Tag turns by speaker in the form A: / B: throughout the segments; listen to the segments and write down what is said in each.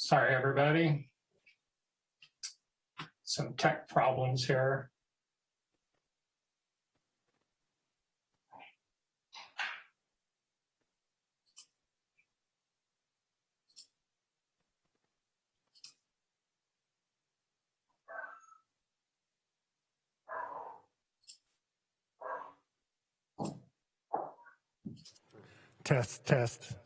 A: Sorry, everybody. Some tech problems here.
B: Test, test.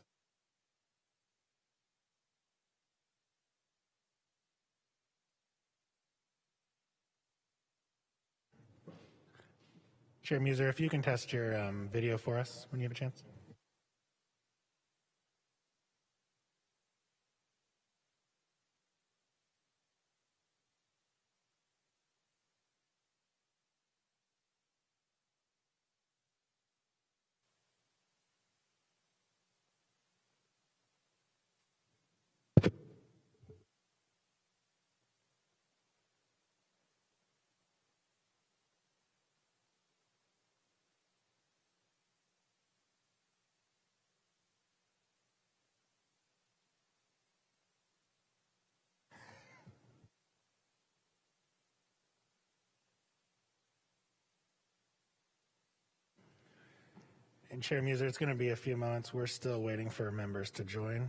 B: Chair Muser, if you can test your um, video for us when you have a chance. And Chair Muser, it's going to be a few moments. We're still waiting for members to join.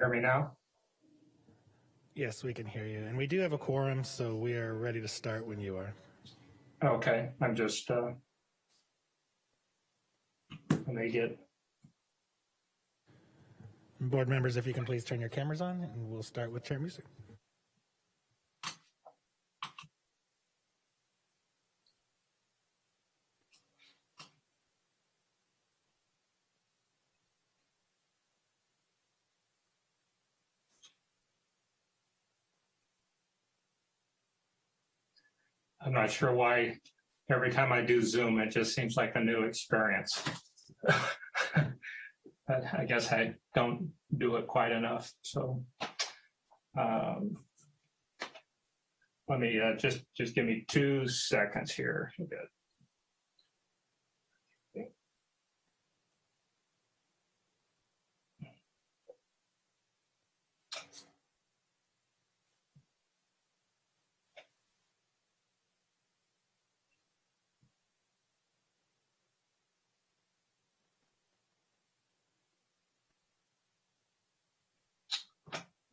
A: Hear me now?
B: Yes, we can hear you. And we do have a quorum, so we are ready to start when you are.
A: Okay, I'm just, uh, let me get,
B: Board members, if you can please turn your cameras on, and we'll start with Chair Muser.
A: Not sure why every time I do Zoom, it just seems like a new experience. But I guess I don't do it quite enough, so. um, Let me, uh, just, just give me two seconds here.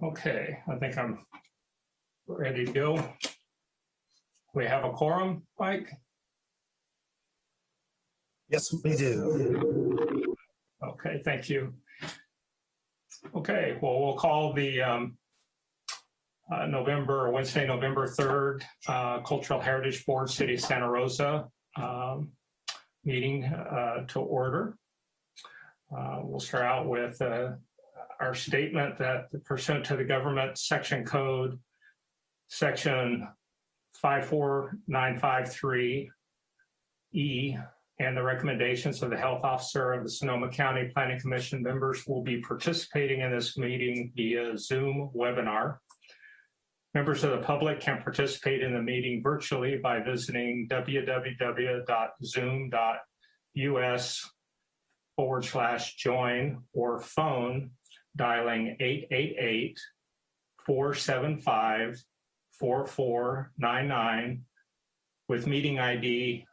A: Okay, I think I'm ready to go. We have a quorum, Mike?
C: Yes, we do.
A: Okay, thank you. Okay, well, we'll call the um, uh, November, Wednesday, November 3rd, uh, Cultural Heritage Board, City of Santa Rosa um, meeting uh, to order. Uh, We'll start out with uh, our statement that pursuant to the government section code, section 54953E, E, and the recommendations of the health officer of the Sonoma County Planning Commission members will be participating in this meeting via Zoom webinar. Members of the public can participate in the meeting virtually by visiting www.zoom.us forward slash join or phone dialing 888 475 4499 with meeting ID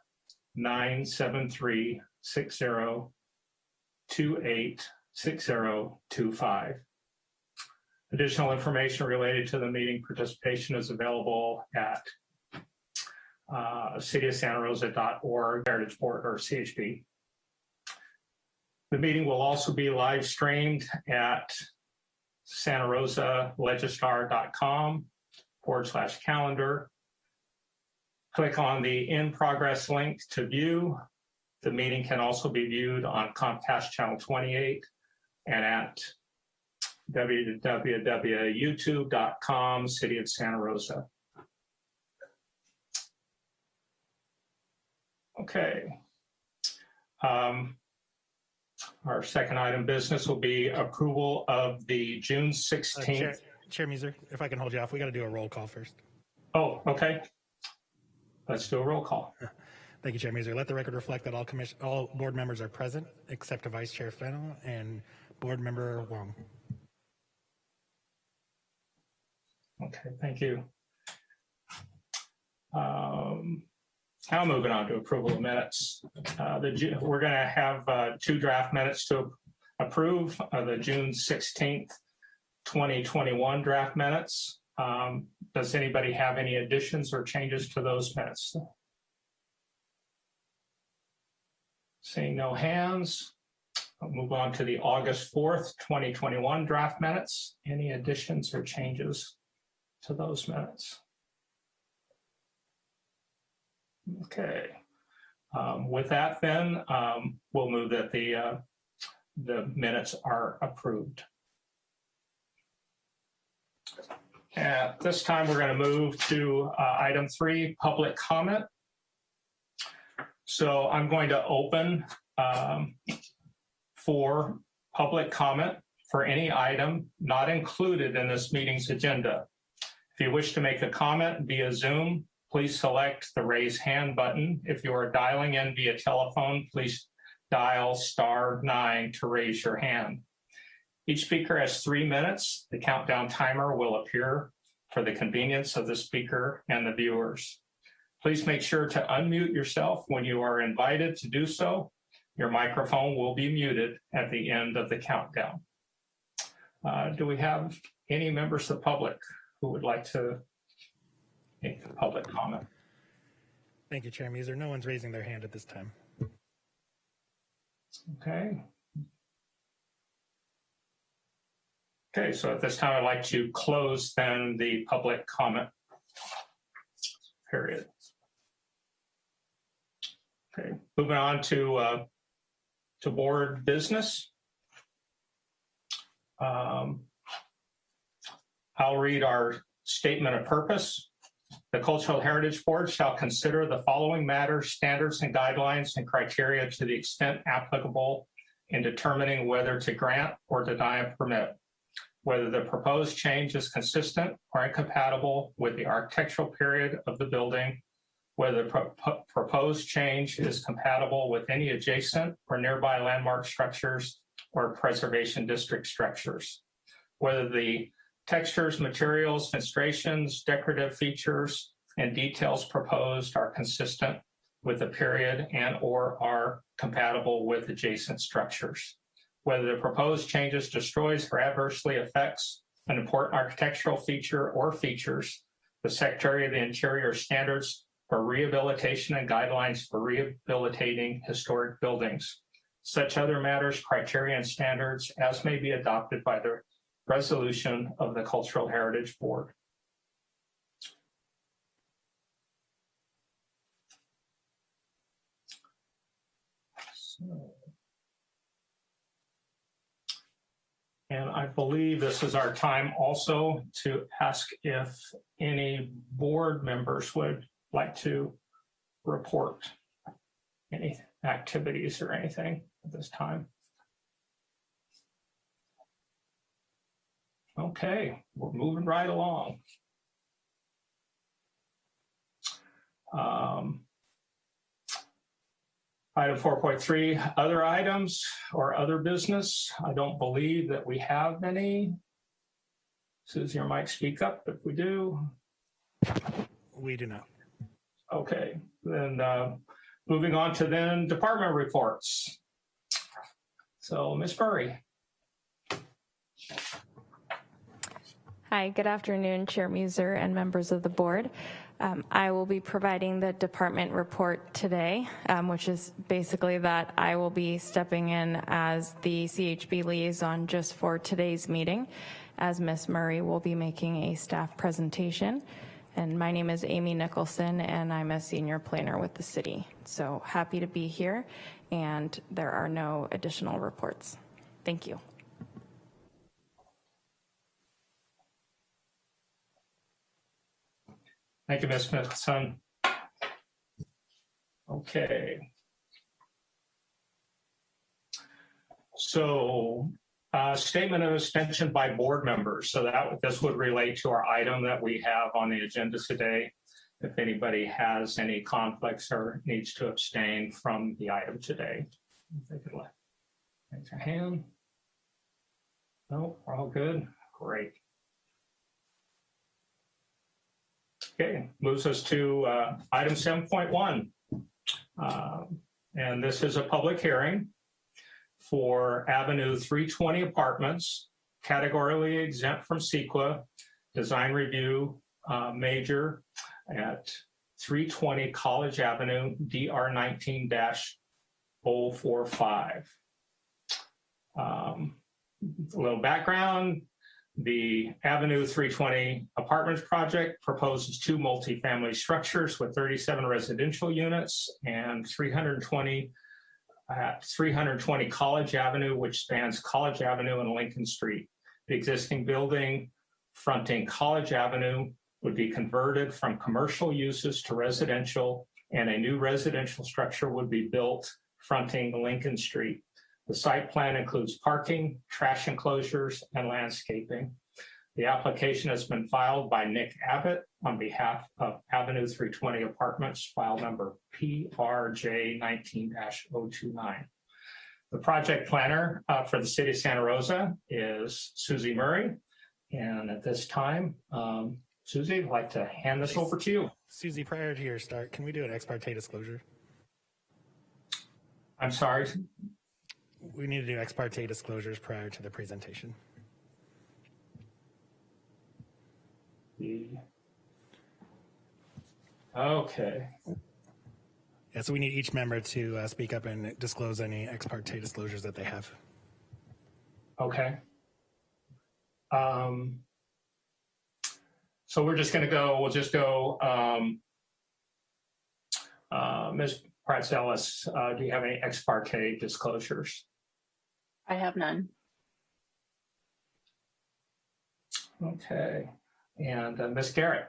A: 97360286025. Additional information related to the meeting participation is available at uh, cityofsantarosa.org, or CHB. The meeting will also be live streamed at Santa Rosa Legistar.com forward slash calendar. Click on the in progress link to view. The meeting can also be viewed on Comcast Channel 28 and at www.youtube.com, City of Santa Rosa. Okay. Um, our second item business will be approval of the June
B: Uh,
A: 16th.
B: Chair, Chair Muser, if I can hold you off, we got to do a roll call first.
A: Oh, okay. Let's do a roll call.
B: Thank you, Chair Muser. Let the record reflect that all commission, all board members are present except Vice Chair Fennel and Board Member Wong.
A: Okay, thank you. Um, Now moving on to approval of minutes. Uh, The, we're going to have uh, two draft minutes to approve, uh, the June 16th, 2021 draft minutes. Um, Does anybody have any additions or changes to those minutes? Seeing no hands, I'll move on to the August 4th, 2021 draft minutes. Any additions or changes to those minutes? Okay. Um, With that then, um, we'll move that the, uh, the minutes are approved. At this time, we're going to move to uh, item three, public comment. So I'm going to open um, for public comment for any item not included in this meeting's agenda. If you wish to make a comment via Zoom, please select the raise hand button. If you are dialing in via telephone, please dial star nine to raise your hand. Each speaker has three minutes. The countdown timer will appear for the convenience of the speaker and the viewers. Please make sure to unmute yourself when you are invited to do so. Your microphone will be muted at the end of the countdown. Uh, do we have any members of the public who would like to public comment?
B: Thank you, Chair Muser. No one's raising their hand at this time.
A: Okay. Okay, so at this time, I'd like to close then the public comment period. Okay, moving on to, uh, to board business. Um, I'll read our statement of purpose. The Cultural Heritage Board shall consider the following matters, standards and guidelines and criteria to the extent applicable in determining whether to grant or deny a permit, whether the proposed change is consistent or incompatible with the architectural period of the building, whether the pro- pro- proposed change is compatible with any adjacent or nearby landmark structures or preservation district structures, whether the textures, materials, fenestrations, decorative features, and details proposed are consistent with the period and or are compatible with adjacent structures. Whether the proposed changes destroys or adversely affects an important architectural feature or features, the Secretary of the Interior standards for rehabilitation and guidelines for rehabilitating historic buildings. Such other matters, criteria, and standards as may be adopted by the resolution of the Cultural Heritage Board. And I believe this is our time also to ask if any board members would like to report any activities or anything at this time. Okay, we're moving right along. Um, Item 4.3, other items or other business. I don't believe that we have any. Susie or Mike, speak up if we do.
B: We do not.
A: Okay, then uh, moving on to then department reports. So, Ms. Murray.
D: Hi, good afternoon, Chair Muser and members of the board. Um, I will be providing the department report today, um, which is basically that I will be stepping in as the CHB liaison just for today's meeting, as Ms. Murray will be making a staff presentation. And my name is Amy Nicholson, and I'm a senior planner with the city. So happy to be here, and there are no additional reports. Thank you.
A: Thank you, Ms. Nicholson. Okay. So, uh, statement of extension by board members. So that this would relate to our item that we have on the agenda today. If anybody has any conflicts or needs to abstain from the item today, if they could raise their hand. No, we're all good. Great. Okay, moves us to uh, item 7.1. Um, And this is a public hearing for Avenue 320 Apartments, categorically exempt from CEQA, design review uh, major at 320 College Avenue, DR 19-045. Um, A little background, the Avenue 320 Apartments project proposes two multifamily structures with 37 residential units and 320 at uh, 320 College Avenue, which spans College Avenue and Lincoln Street. The existing building fronting College Avenue would be converted from commercial uses to residential, and a new residential structure would be built fronting Lincoln Street. The site plan includes parking, trash enclosures, and landscaping. The application has been filed by Nick Abbott on behalf of Avenue 320 Apartments, file number PRJ 19-029. The project planner uh, for the city of Santa Rosa is Susie Murray. And at this time, um, Susie, I'd like to hand this over to you.
B: Susie, prior to your start, can we do an ex parte disclosure?
A: I'm sorry.
B: We need to do ex parte disclosures prior to the presentation.
A: Okay,
B: Yeah, so we need each member to uh, speak up and disclose any ex parte disclosures that they have.
A: okay. Um, so we're just gonna go, we'll just go, um, uh, Ms. Pratzelis, uh, do you have any ex parte disclosures?
E: I have none.
A: Okay, and uh, Ms. Garrett?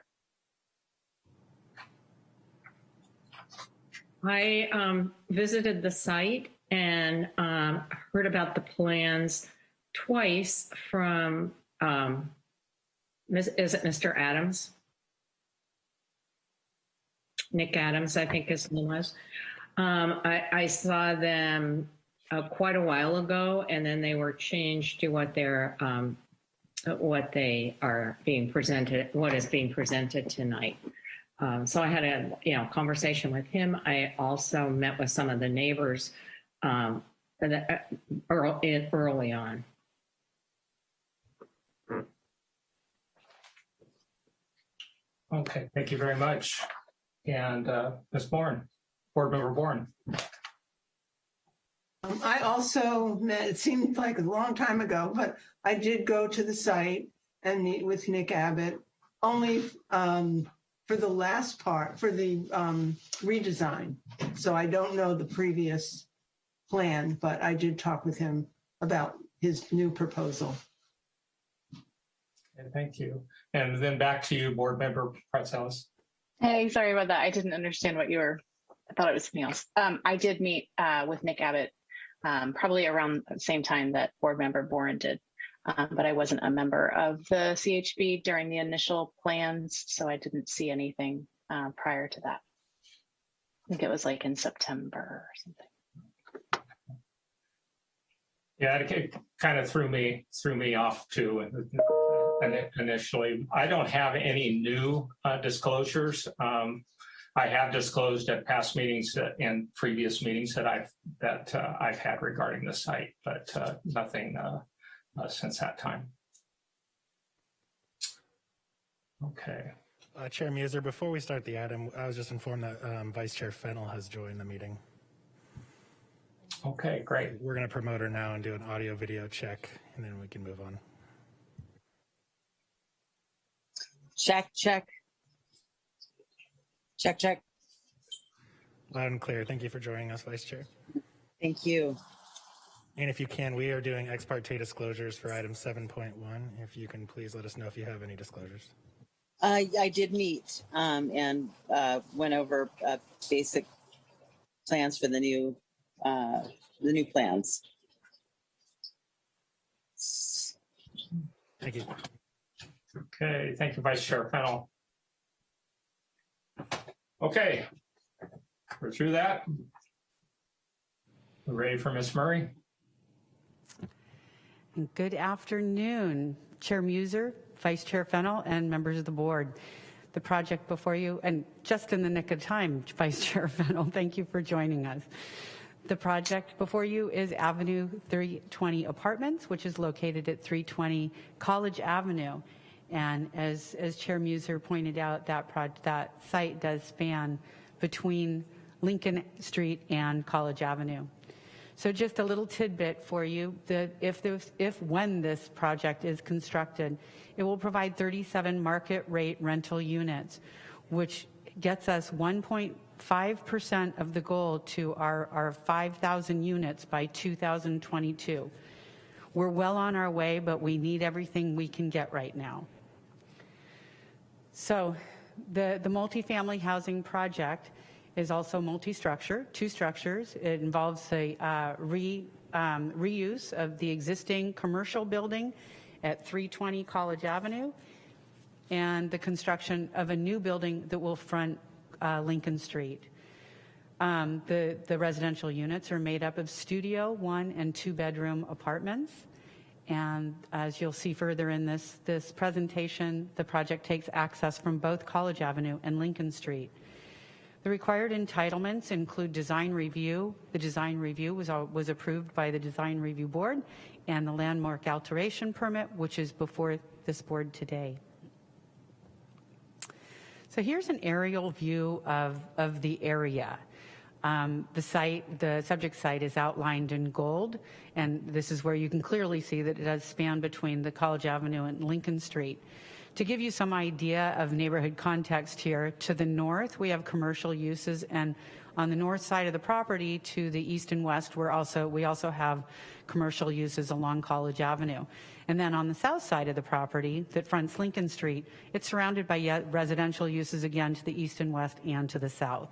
F: I um, visited the site and um, heard about the plans twice from, um, Ms- is it Mr. Adams? Nick Adams, I think his name was. Um, I, I saw them uh, quite a while ago, and then they were changed to what they're um, what they are being presented, what is being presented tonight. Um, so I had a you know conversation with him. I also met with some of the neighbors um, uh, early, early on.
A: Okay, thank you very much. And uh, Ms. Bourne, Board Member Bourne?
G: Um, I also met, it seemed like a long time ago, but I did go to the site and meet with Nick Abbott only um, for the last part, for the um, redesign. So I don't know the previous plan, but I did talk with him about his new proposal.
A: Okay, Thank you. And then back to you, Board Member Pratzelis.
E: Hey, sorry about that. I didn't understand what you were. I thought it was something else. Um, I did meet uh, with Nick Abbott um, probably around the same time that board member Boren did, um, but I wasn't a member of the CHB during the initial plans, so I didn't see anything uh, prior to that. I think it was like in September or something.
A: Yeah, it kind of threw me threw me off too. ini- initially. I don't have any new uh, disclosures. Um, I have disclosed at past meetings that- and previous meetings that I've, that uh, I've had regarding the site, but uh, nothing uh, uh, since that time. Okay.
B: Uh, Chair Muser, before we start the item, I was just informed that um, Vice Chair Fennel has joined the meeting.
A: Okay, great.
B: We're going to promote her now and do an audio video check, and then we can move on.
H: Check, check. Check, check.
B: Loud and clear. Thank you for joining us, Vice Chair.
H: Thank you.
B: And if you can, we are doing ex parte disclosures for item 7.1. If you can please let us know if you have any disclosures.
H: I, I did meet um, and uh, went over uh, basic plans for the new uh, the new plans.
B: Thank you.
A: Okay, thank you, Vice Chair Fennel. Okay, we're through that. We're ready for Ms. Murray?
I: Good afternoon, Chair Muser, Vice Chair Fennel, and members of the board. The project before you, and just in the nick of time, Vice Chair Fennel, thank you for joining us. The project before you is Avenue 320 Apartments, which is located at 320 College Avenue. And as, as Chair Muser pointed out, that, proj- that site does span between Lincoln Street and College Avenue. So just a little tidbit for you, that if if when this project is constructed, it will provide 37 market rate rental units, which gets us 1.5% of the goal to our, our 5,000 units by 2022. We're well on our way, but we need everything we can get right now. So the, the multifamily housing project is also multi-structure, two structures. It involves the uh, re, um, reuse of the existing commercial building at 320 College Avenue and the construction of a new building that will front uh, Lincoln Street. Um, the, the residential units are made up of studio, one and two bedroom apartments. And as you'll see further in this, this presentation, the project takes access from both College Avenue and Lincoln Street. The required entitlements include design review. The design review was, was approved by the Design Review Board and the landmark alteration permit, which is before this board today. So here's an aerial view of, of the area. Um, the site, the subject site is outlined in gold, and this is where you can clearly see that it does span between the College Avenue and Lincoln Street. To give you some idea of neighborhood context here, to the north, we have commercial uses, and on the north side of the property to the east and west, we're also, we also have commercial uses along College Avenue. And then on the south side of the property that fronts Lincoln Street, it's surrounded by residential uses again to the east and west and to the south.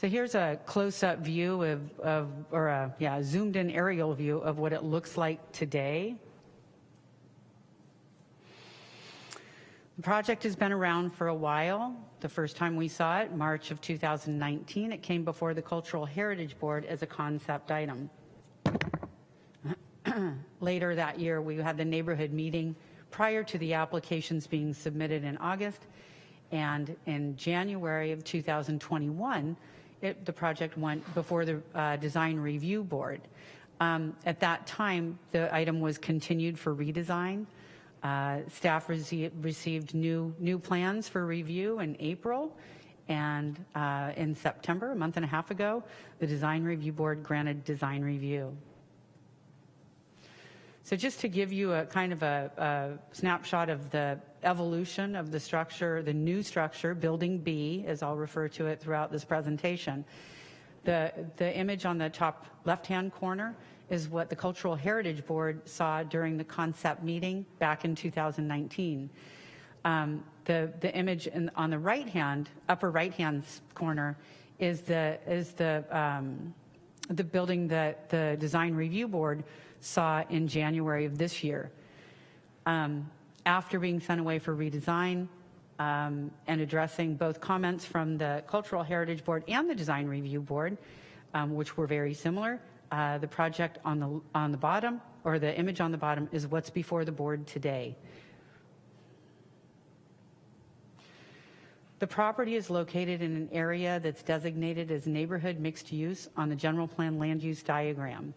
I: So here's a close-up view of, of or a yeah, zoomed-in aerial view of what it looks like today. The project has been around for a while. The first time we saw it, March of 2019, it came before the Cultural Heritage Board as a concept item. Later that year, we had the neighborhood meeting prior to the applications being submitted in August. And in January of 2021, it, the project went before the uh, Design Review Board. Um, at that time, the item was continued for redesign. Uh, staff rece- received new new plans for review in April, and uh, in September, a month and a half ago, the Design Review Board granted design review. So just to give you a kind of a, a snapshot of the evolution of the structure, the new structure, Building B, as I'll refer to it throughout this presentation, the, the image on the top left-hand corner is what the Cultural Heritage Board saw during the concept meeting back in 2019. Um, the, the image in, on the right-hand, upper right-hand corner is the, is the, um, the building that the Design Review Board saw in January of this year. Um, after being sent away for redesign um, and addressing both comments from the Cultural Heritage Board and the Design Review Board, um, which were very similar, Uh, The project on the, on the bottom, or the image on the bottom, is what's before the board today. The property is located in an area that's designated as neighborhood mixed use on the general plan land use diagram.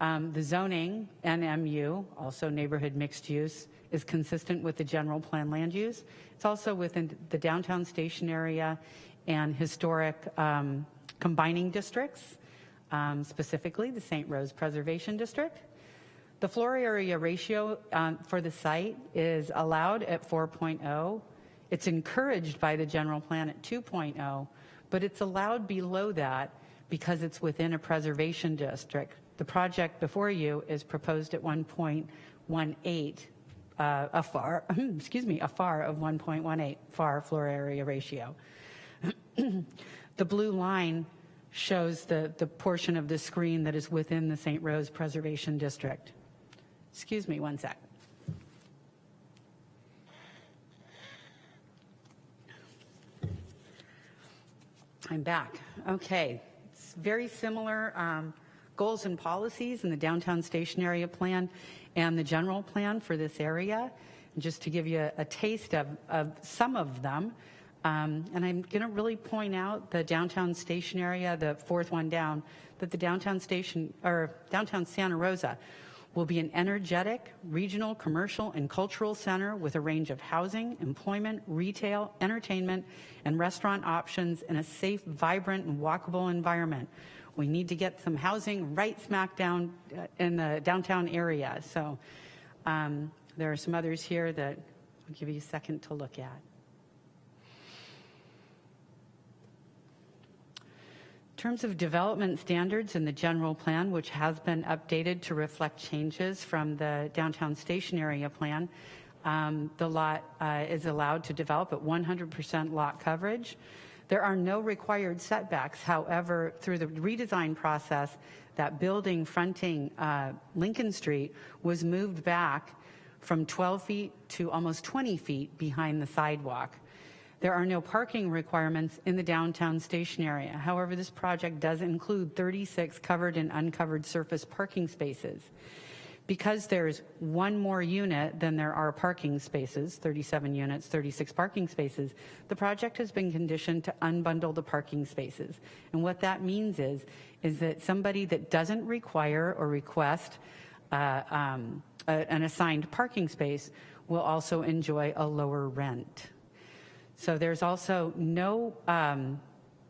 I: Um, The zoning, NMU, also neighborhood mixed use, is consistent with the general plan land use. It's also within the downtown station area and historic um, combining districts, um, specifically the St. Rose Preservation District. The floor area ratio um, for the site is allowed at 4.0. It's encouraged by the general plan at 2.0, but it's allowed below that because it's within a preservation district. The project before you is proposed at 1.18, uh, a FAR, excuse me, a FAR of 1.18 FAR floor area ratio. The blue line shows the, the portion of the screen that is within the St. Rose Preservation District. Excuse me one sec. I'm back. Okay. It's very similar um, goals and policies in the downtown station area plan and the general plan for this area. And just to give you a, a taste of, of some of them, um, and I'm going to really point out the downtown station area, the fourth one down, that the downtown station, or downtown Santa Rosa, will be an energetic, regional, commercial, and cultural center with a range of housing, employment, retail, entertainment, and restaurant options in a safe, vibrant, and walkable environment. We need to get some housing right smack down uh, in the downtown area. So um, there are some others here that I'll give you a second to look at. In terms of development standards in the general plan, which has been updated to reflect changes from the downtown station area plan, um, the lot uh, is allowed to develop at 100% lot coverage. There are no required setbacks. However, through the redesign process, that building fronting uh, Lincoln Street was moved back from 12 feet to almost 20 feet behind the sidewalk. There are no parking requirements in the downtown station area. However, this project does include 36 covered and uncovered surface parking spaces. Because there's one more unit than there are parking spaces, 37 units, 36 parking spaces, the project has been conditioned to unbundle the parking spaces. And what that means is, is that somebody that doesn't require or request uh, um, a, an assigned parking space will also enjoy a lower rent. So there's also no um,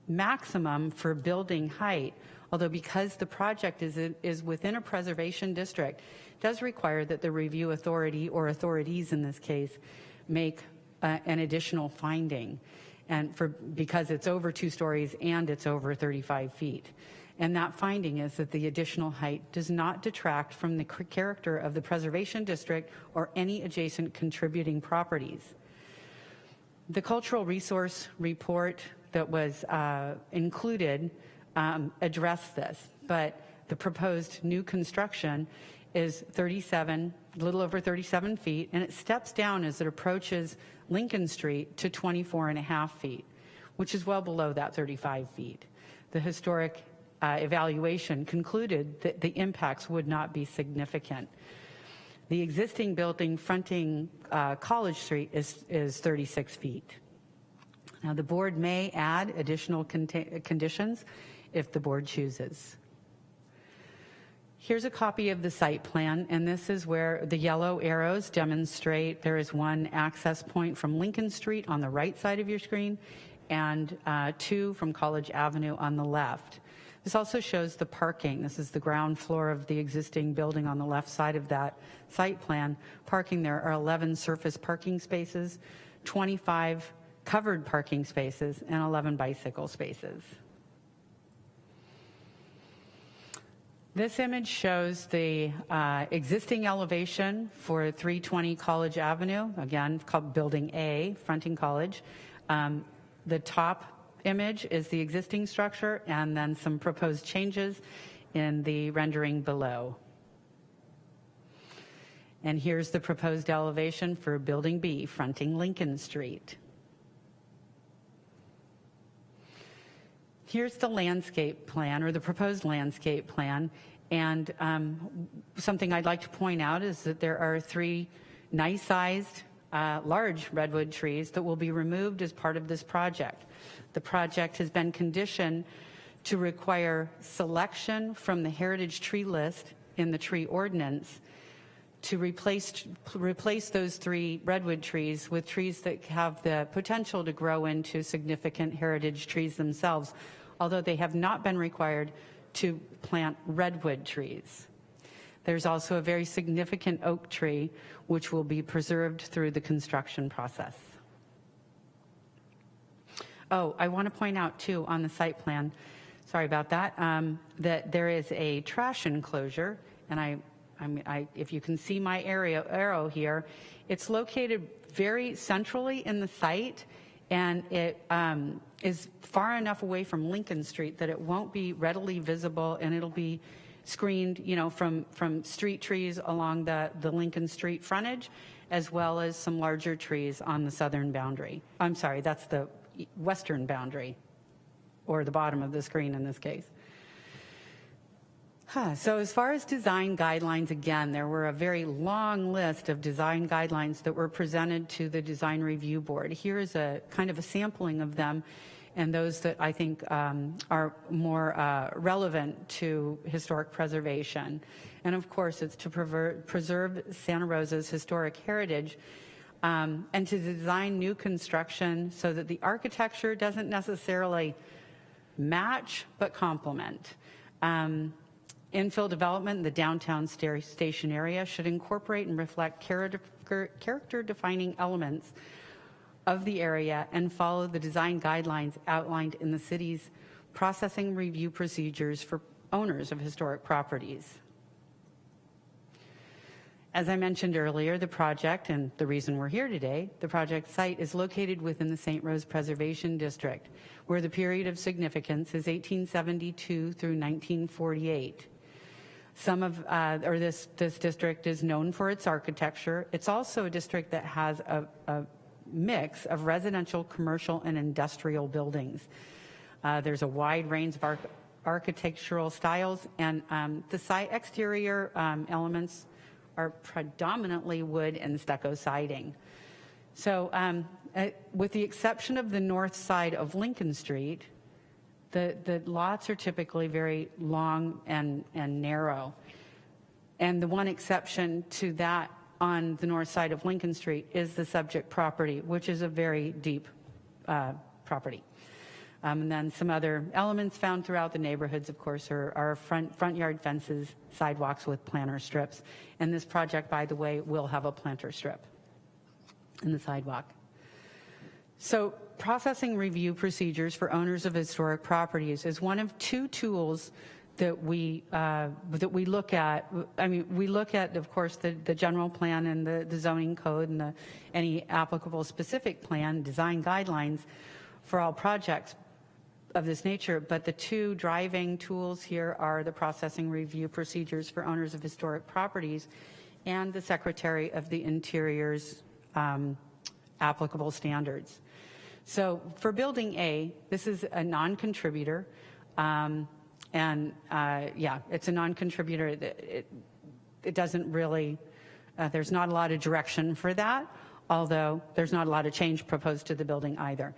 I: maximum for building height, although because the project is, is within a preservation district, does require that the review authority, or authorities in this case, make uh, an additional finding. And for, because it's over two stories and it's over 35 feet. And that finding is that the additional height does not detract from the character of the preservation district or any adjacent contributing properties. The cultural resource report that was uh, included um, addressed this, but the proposed new construction is 37, a little over 37 feet, and it steps down as it approaches Lincoln Street to 24 and a half feet, which is well below that 35 feet. The historic uh, evaluation concluded that the impacts would not be significant. The existing building fronting uh, College Street is, is 36 feet. Now, the board may add additional conditions if the board chooses. Here's a copy of the site plan, and this is where the yellow arrows demonstrate there is one access point from Lincoln Street on the right side of your screen and uh, two from College Avenue on the left. This also shows the parking. This is the ground floor of the existing building on the left side of that site plan. Parking, there are 11 surface parking spaces, 25 covered parking spaces, and 11 bicycle spaces. This image shows the uh, existing elevation for 320 College Avenue, again, called Building A, fronting College. Um, the top image is the existing structure, and then some proposed changes in the rendering below. And here's the proposed elevation for Building B, fronting Lincoln Street. Here's the landscape plan or the proposed landscape plan. And um, something I'd like to point out is that there are three nice sized, uh, large redwood trees that will be removed as part of this project. The project has been conditioned to require selection from the heritage tree list in the tree ordinance to replace, replace those three redwood trees with trees that have the potential to grow into significant heritage trees themselves, although they have not been required to plant redwood trees. There's also a very significant oak tree which will be preserved through the construction process. Oh, I want to point out too on the site plan, sorry about that, um, that there is a trash enclosure, and I, I mean, I, if you can see my area arrow here, it's located very centrally in the site, and it um, is far enough away from Lincoln Street that it won't be readily visible, and it'll be screened, you know, from from street trees along the the Lincoln Street frontage, as well as some larger trees on the southern boundary. I'm sorry, that's the western boundary, or the bottom of the screen in this case. Huh, So as far as design guidelines, again, there were a very long list of design guidelines that were presented to the Design Review Board. Here is a kind of a sampling of them and those that I think um, are more uh, relevant to historic preservation. And of course, it's to preserve Santa Rosa's historic heritage um, and to design new construction so that the architecture doesn't necessarily match but complement. Um, Infill development in the downtown station area should incorporate and reflect character defining elements of the area and follow the design guidelines outlined in the city's processing review procedures for owners of historic properties. As I mentioned earlier, the project, and the reason we're here today, the project site is located within the St. Rose Preservation District, where the period of significance is 1872 through 1948. Some of, uh, or this, this district is known for its architecture. It's also a district that has a, a mix of residential, commercial, and industrial buildings. Uh, there's a wide range of arch architectural styles, and um, the site exterior um, elements are predominantly wood and stucco siding. So, um, uh, with the exception of the north side of Lincoln Street, the, the lots are typically very long and, and narrow. And the one exception to that on the north side of Lincoln Street is the subject property, which is a very deep uh, property. Um, and then some other elements found throughout the neighborhoods, of course, are, are front, front yard fences, sidewalks with planter strips. And this project, by the way, will have a planter strip in the sidewalk. So processing review procedures for owners of historic properties is one of two tools that we uh, that we look at. I mean, we look at, of course, the, the general plan and the, the zoning code and the, any applicable specific plan design guidelines for all projects of this nature. But the two driving tools here are the processing review procedures for owners of historic properties and the Secretary of the Interior's um, applicable standards. So for building A, this is a non-contributor. Um, and uh, yeah, it's a non-contributor. It, it, it doesn't really, uh, there's not a lot of direction for that, although there's not a lot of change proposed to the building either.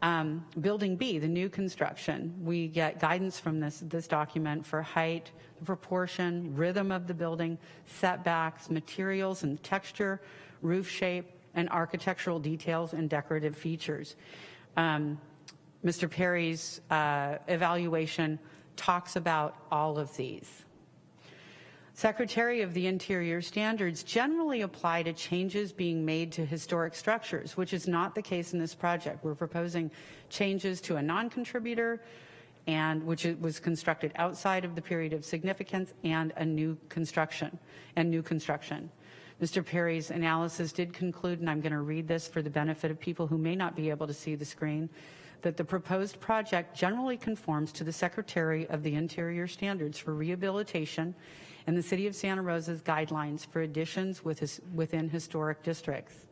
I: Um, building B, the new construction, we get guidance from this, this document for height, proportion, rhythm of the building, setbacks, materials and texture, roof shape, and architectural details and decorative features. Um, Mr. Perry's uh, evaluation talks about all of these. Secretary of the Interior standards generally apply to changes being made to historic structures, which is not the case in this project. We're proposing changes to a non-contributor and which was constructed outside of the period of significance and a new construction and new construction. Mr. Perry's analysis did conclude, and I'm going to read this for the benefit of people who may not be able to see the screen, that the proposed project generally conforms to the Secretary of the Interior standards for rehabilitation and the City of Santa Rosa's guidelines for additions within historic districts.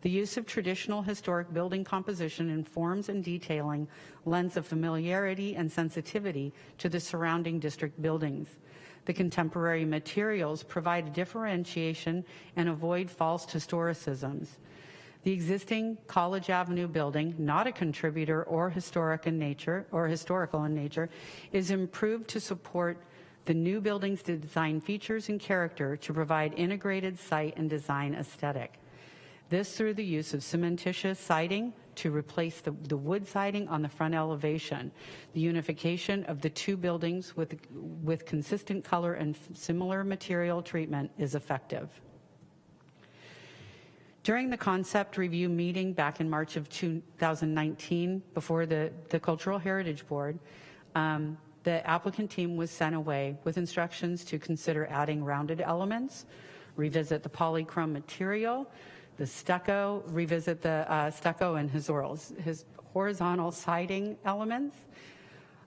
I: The use of traditional historic building composition in forms and detailing lends a familiarity and sensitivity to the surrounding district buildings. The contemporary materials provide a differentiation and avoid false historicisms. The existing College Avenue building, not a contributor or historic in nature or historical in nature, is improved to support the new building's design features and character to provide integrated site and design aesthetic. This through the use of cementitious siding to replace the, the wood siding on the front elevation. The unification of the two buildings with, with consistent color and similar material treatment is effective. During the concept review meeting back in March of 2019 before the, the Cultural Heritage Board, um, the applicant team was sent away with instructions to consider adding rounded elements, revisit the polychrome material, the stucco, revisit the uh, stucco and his, orals his horizontal siding elements,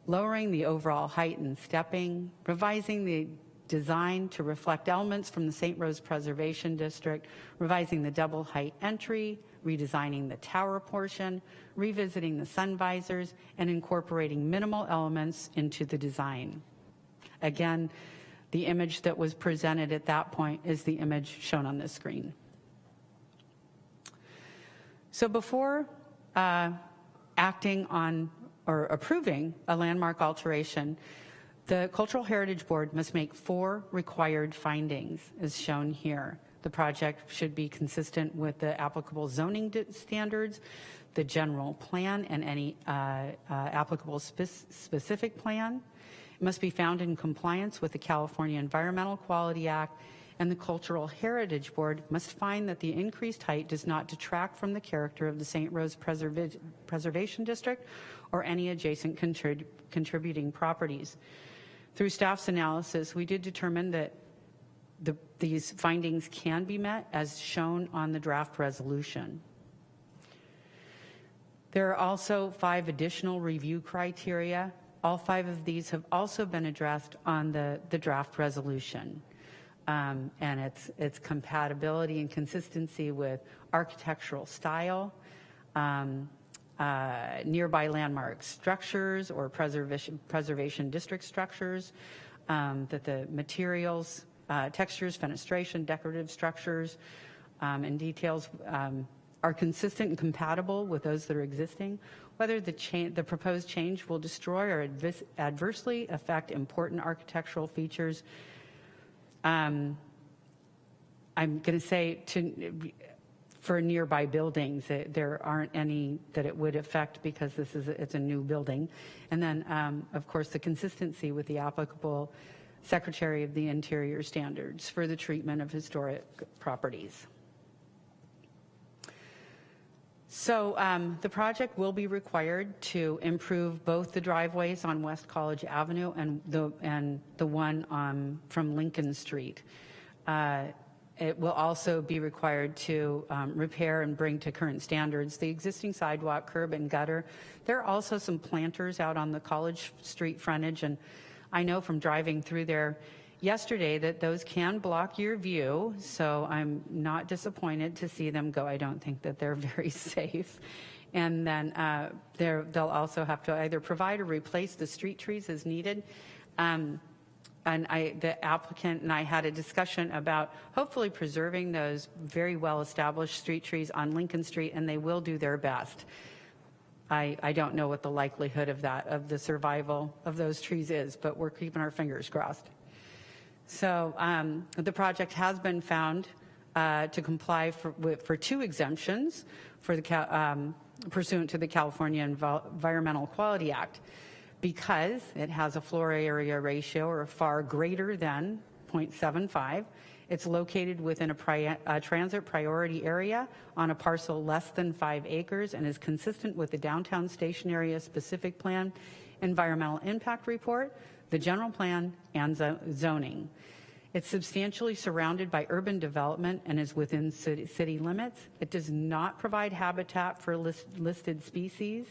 I: lowering the overall height and stepping, revising the design to reflect elements from the St. Rose Preservation District, revising the double height entry, redesigning the tower portion, revisiting the sun visors, and incorporating minimal elements into the design. Again, the image that was presented at that point is the image shown on this screen. So before uh, acting on or approving a landmark alteration, the Cultural Heritage Board must make four required findings, as shown here. The project should be consistent with the applicable zoning standards, the general plan, and any uh, uh, applicable spe specific plan. It must be found in compliance with the California Environmental Quality Act and the Cultural Heritage Board must find that the increased height does not detract from the character of the St. Rose Preserva Preservation District or any adjacent contrib contributing properties. Through staff's analysis, we did determine that the, these findings can be met as shown on the draft resolution. There are also five additional review criteria. All five of these have also been addressed on the, the draft resolution um, and its, its compatibility and consistency with architectural style, um, uh, nearby landmark structures or preservation, preservation district structures, um, that the materials, uh, textures, fenestration, decorative structures, um, and details um, are consistent and compatible with those that are existing, whether the, the proposed change will destroy or adversely affect important architectural features um, I'm going to say to for nearby buildings, there aren't any that it would affect because this is it's a new building. And then, um, of course, the consistency with the applicable Secretary of the Interior standards for the treatment of historic properties. So um, the project will be required to improve both the driveways on West College Avenue and the, and the one um, from Lincoln Street. Uh, it will also be required to um, repair and bring to current standards the existing sidewalk, curb, and gutter. There are also some planters out on the College Street frontage, and I know from driving through there, yesterday that those can block your view, so I'm not disappointed to see them go. I don't think that they're very safe. And then uh, they'll also have to either provide or replace the street trees as needed. Um, and I, the applicant and I had a discussion about hopefully preserving those very well-established street trees on Lincoln Street, and they will do their best. I, I don't know what the likelihood of that, of the survival of those trees is, but we're keeping our fingers crossed. So um, the project has been found uh, to comply for, for, two exemptions for the, um, pursuant to the California Environmental Quality Act because it has a floor area ratio or far greater than 0.75. It's located within a, pri a, transit priority area on a parcel less than five acres and is consistent with the downtown station area specific plan, environmental impact report, the general plan, and zoning. It's substantially surrounded by urban development and is within city, limits. It does not provide habitat for list, listed species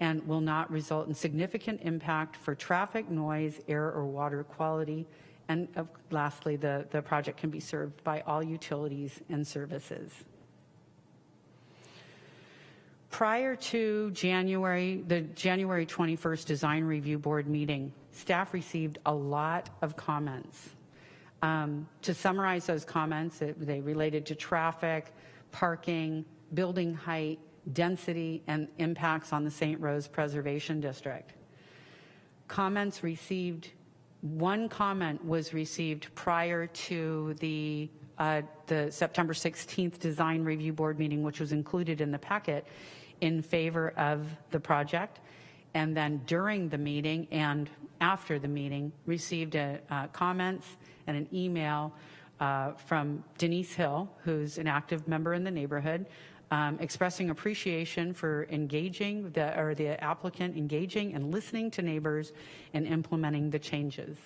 I: and will not result in significant impact for traffic, noise, air, or water quality. And uh, lastly, the, the project can be served by all utilities and services. Prior to January, the January 21st Design Review Board meeting, staff received a lot of comments. Um, To summarize those comments, it- they related to traffic, parking, building height, density, and impacts on the St. Rose Preservation District. Comments received, one comment was received prior to the, uh, the September 16th Design Review Board meeting, which was included in the packet, in favor of the project. And then during the meeting and after the meeting, received a, uh, comments and an email uh, from Denise Hill, who's an active member in the neighborhood, um, expressing appreciation for engaging, the, or the applicant engaging and listening to neighbors and implementing the changes.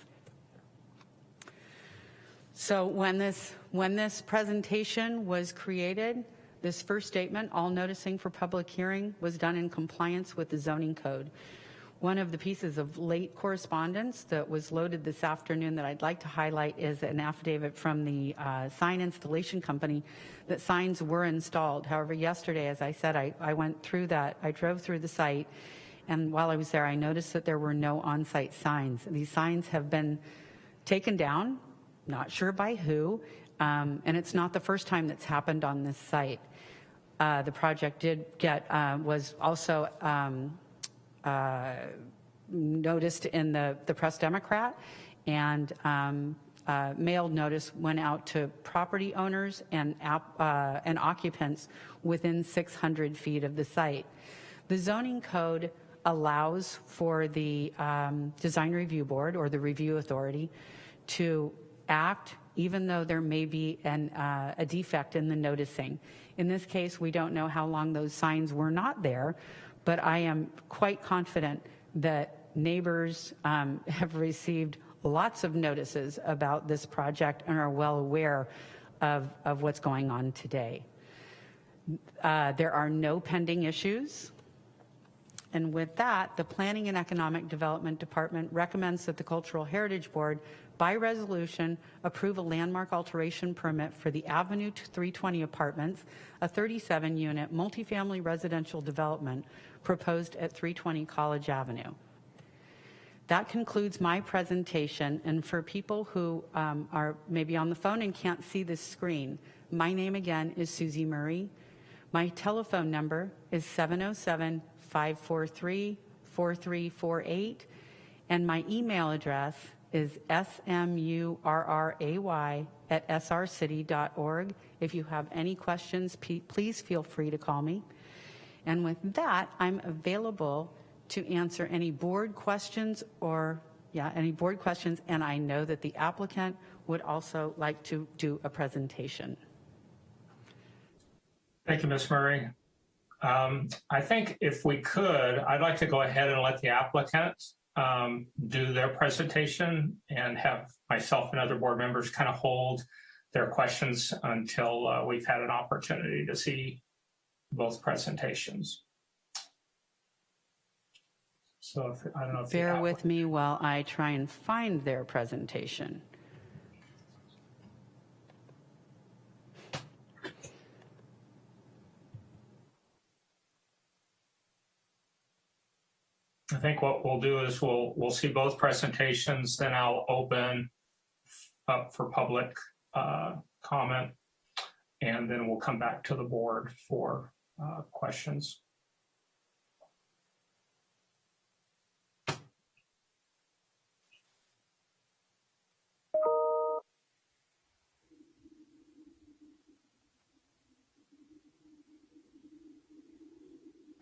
I: So when this, when this presentation was created, this first statement, all noticing for public hearing, was done in compliance with the zoning code. One of the pieces of late correspondence that was loaded this afternoon that I'd like to highlight is an affidavit from the uh, sign installation company that signs were installed. However, yesterday, as I said, I, I went through that, I drove through the site, and while I was there, I noticed that there were no on-site signs. These signs have been taken down, not sure by who, um, and it's not the first time that's happened on this site. Uh, The project did get, uh, was also um, uh, noticed in the, the Press Democrat, and um, uh, mailed notice went out to property owners and, uh, and occupants within 600 feet of the site. The zoning code allows for the um, design review board or the review authority to act even though there may be an, uh, a defect in the noticing. In this case, we don't know how long those signs were not there, but I am quite confident that neighbors um, have received lots of notices about this project and are well aware of, of what's going on today. Uh, There are no pending issues. And with that, the Planning and Economic Development Department recommends that the Cultural Heritage Board, by resolution, approve a landmark alteration permit for the Avenue 320 Apartments, a 37-unit multifamily residential development proposed at 320 College Avenue. That concludes my presentation, and for people who um, are maybe on the phone and can't see this screen, my name again is Susie Murray. My telephone number is 707-543-4348, and my email address is smurray at srcity.org. If you have any questions, please feel free to call me. And with that, I'm available to answer any board questions or, yeah, any board questions, and I know that the applicant would also like to do a presentation.
A: Thank you, Ms. Murray. Um, I think if we could, I'd like to go ahead and let the applicant um, do their presentation and have myself and other board members kind of hold their questions until uh, we've had an opportunity to see both presentations. So if, I don't know
I: Bear with me while I try and find their presentation.
A: I think what we'll do is we'll, we'll see both presentations, then I'll open up for public uh, comment. And then we'll come back to the board for uh, questions.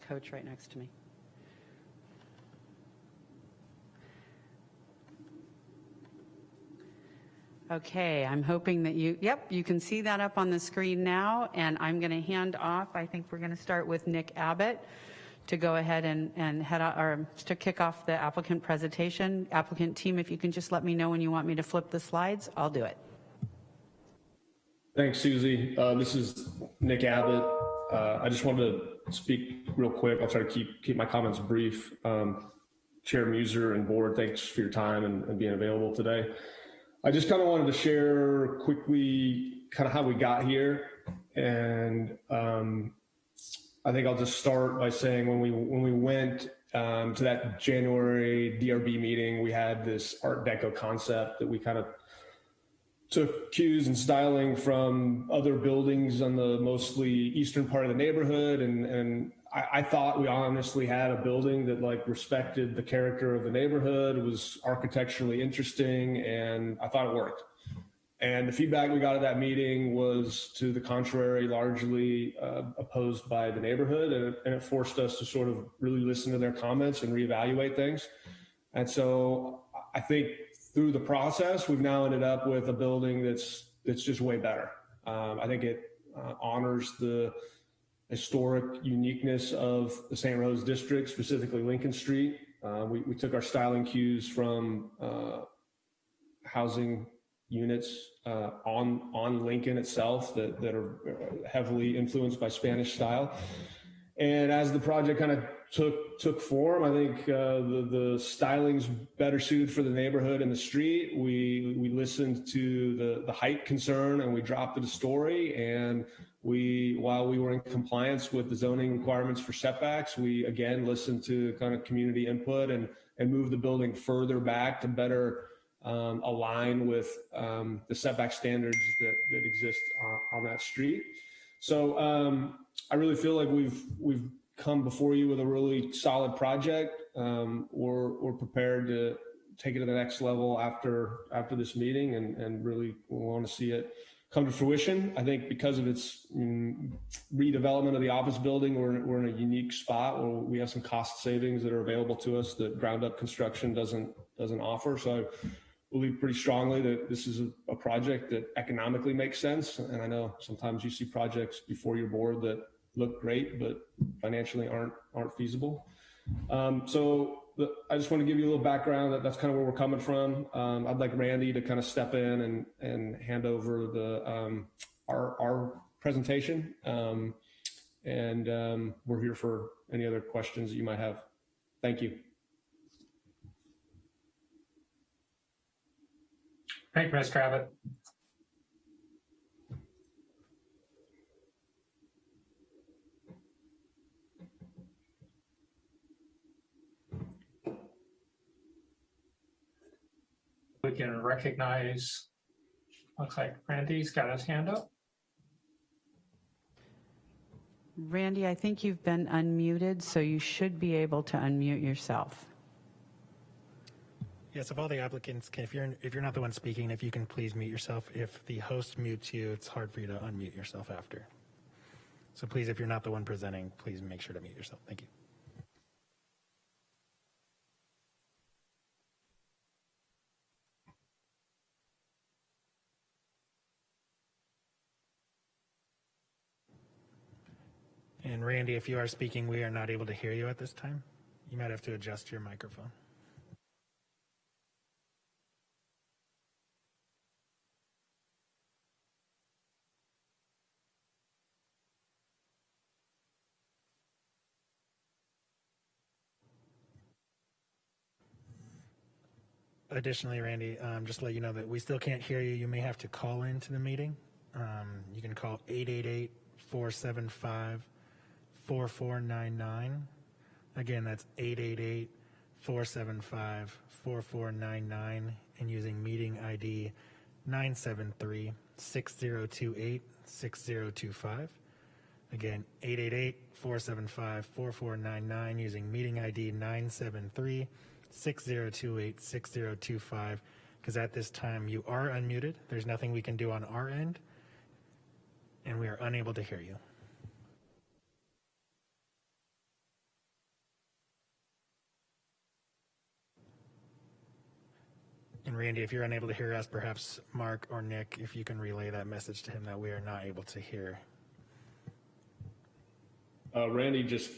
I: Coach right next to me. Okay, I'm hoping that you, yep, you can see that up on the screen now, and I'm going to hand off, I think we're going to start with Nick Abbott to go ahead and, and head, out- or to kick off the applicant presentation. Applicant team, if you can just let me know when you want me to flip the slides, I'll do it.
J: Thanks, Susie. Uh, This is Nick Abbott. Uh, I just wanted to speak real quick. I'll try to keep, keep my comments brief. Um, Chair Muser and board, thanks for your time and and being available today. I just kind of wanted to share quickly kind of how we got here. And um, I think I'll just start by saying when we when we went um, to that January DRB meeting, we had this Art Deco concept that we kind of took cues and styling from other buildings on the mostly eastern part of the neighborhood, and and I, I thought we honestly had a building that like respected the character of the neighborhood, was architecturally interesting, and I thought it worked. And the feedback we got at that meeting was to the contrary, largely uh, opposed by the neighborhood. And it, and it forced us to sort of really listen to their comments and reevaluate things. And so I think through the process, we've now ended up with a building that's, that's just way better. Um, I think it uh, honors the historic uniqueness of the St. Rose district, specifically Lincoln Street. Uh, we, we took our styling cues from uh, housing units uh, on on Lincoln itself that that are heavily influenced by Spanish style. And as the project kind of took took form, I think uh, the the styling's better suited for the neighborhood and the street. We we listened to the the height concern and we dropped it a story. And we while we were in compliance with the zoning requirements for setbacks, we again listened to kind of community input and and moved the building further back to better um, align with um, the setback standards that, that exist on, on that street. So um, I really feel like we've we've come before you with a really solid project. Um, we're we're prepared to take it to the next level after after this meeting, and and really want to see it come to fruition. I think because of its mm, redevelopment of the office building, we're we're in a unique spot where we have some cost savings that are available to us that ground up construction doesn't doesn't offer. So I believe pretty strongly that this is a, a, project that economically makes sense. And I know sometimes you see projects before your board that look great, but financially aren't aren't feasible. Um, so the, I just want to give you a little background. That that's kind of where we're coming from. Um, I'd like Randy to kind of step in and and hand over the um, our our presentation. Um, and um, we're here for any other questions that you might have. Thank you.
A: Thank you, Mr. Abbott. Can recognize, looks like Randy's got his hand up.
I: Randy, I think you've been unmuted, so you should be able to unmute yourself.
B: Yes, if all the applicants can, if you're if you're not the one speaking, if you can please mute yourself. If the host mutes you, it's hard for you to unmute yourself after. So please, if you're not the one presenting, please make sure to mute yourself. Thank you. And Randy, if you are speaking, we are not able to hear you at this time. You might have to adjust your microphone. Additionally, Randy, um, just to let you know that we still can't hear you. You may have to call into the meeting. Um, you can call 888 475 4499. Again, that's 888 475 4499 and using meeting ID 973 6028 6025. Again, 888 475 4499 using meeting ID 973 6028 6025 because at this time you are unmuted. There's nothing we can do on our end, and we are unable to hear you. And Randy, if you're unable to hear us, perhaps Mark or Nick, if you can relay that message to him that we are not able to hear.
J: Uh, Randy just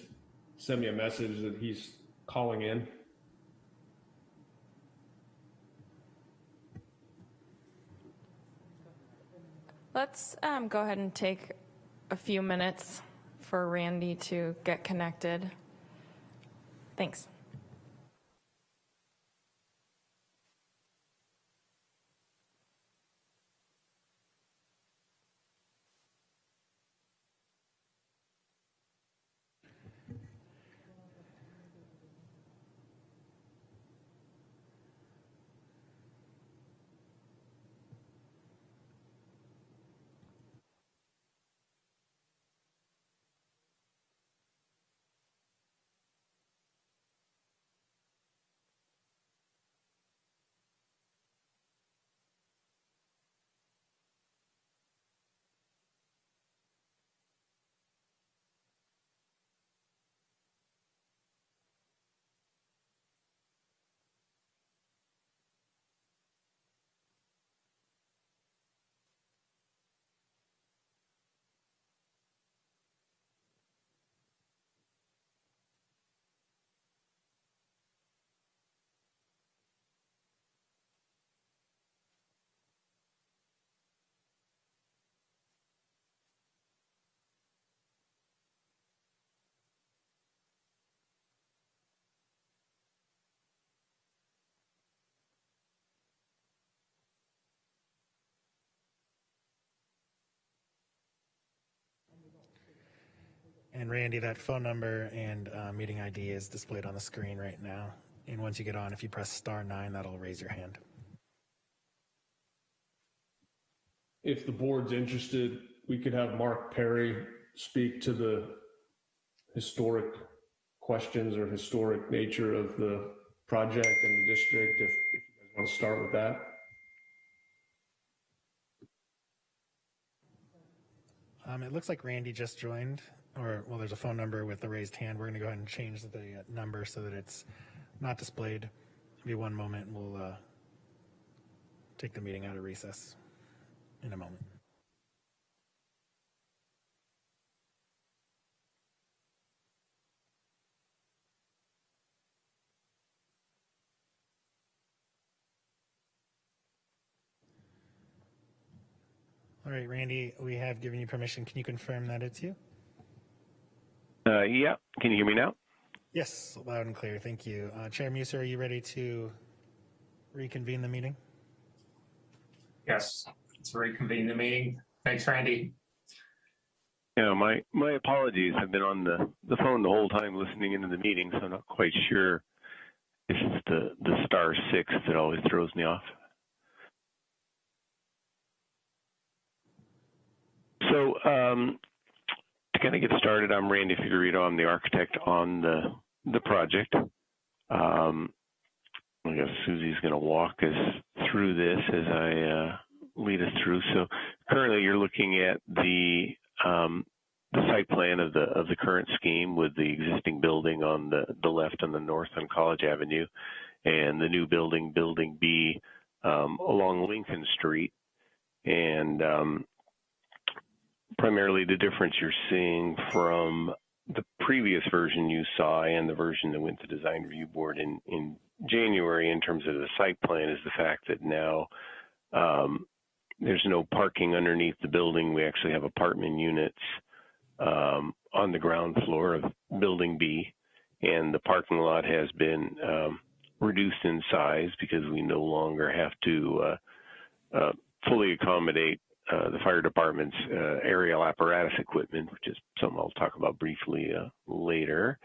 J: sent me a message that he's calling in.
D: Let's um, go ahead and take a few minutes for Randy to get connected. Thanks.
B: And Randy, that phone number and uh, meeting ID is displayed on the screen right now. And once you get on, if you press star nine, that'll raise your hand.
J: If the board's interested, we could have Mark Perry speak to the historic questions or historic nature of the project and the district, if, if you guys want to start with that.
B: Um, it looks like Randy just joined, or well, there's a phone number with the raised hand. We're going to go ahead and change the uh, number so that it's not displayed. Give one moment, we'll uh, take the meeting out of recess in a moment. All right, Randy, we have given you permission. Can you confirm that it's you?
K: Uh, yeah. Can you hear me now?
B: Yes, loud and clear. Thank you. Uh, Chair Muser, are you ready to reconvene the meeting?
A: Yes, let's reconvene the meeting. Thanks, Randy.
K: Yeah, my my apologies. I've been on the the phone the whole time listening into the meeting, so I'm not quite sure if it's the the star six that always throws me off. So um, to kind of get started, I'm Randy Figueredo. I'm the architect on the the project. Um, I guess Susie's going to walk us through this as I uh, lead us through. So currently, you're looking at the um, the site plan of the of the current scheme with the existing building on the the left and the north on College Avenue, and the new building, Building B, um, along Lincoln Street, and um, primarily the difference you're seeing from the previous version you saw and the version that went to design review board in in January in terms of the site plan is the fact that now um, there's no parking underneath the building. We actually have apartment units um, on the ground floor of Building B, and the parking lot has been um, reduced in size because we no longer have to uh, uh, fully accommodate uh, the fire department's uh, aerial apparatus equipment, which is something I'll talk about briefly uh, later.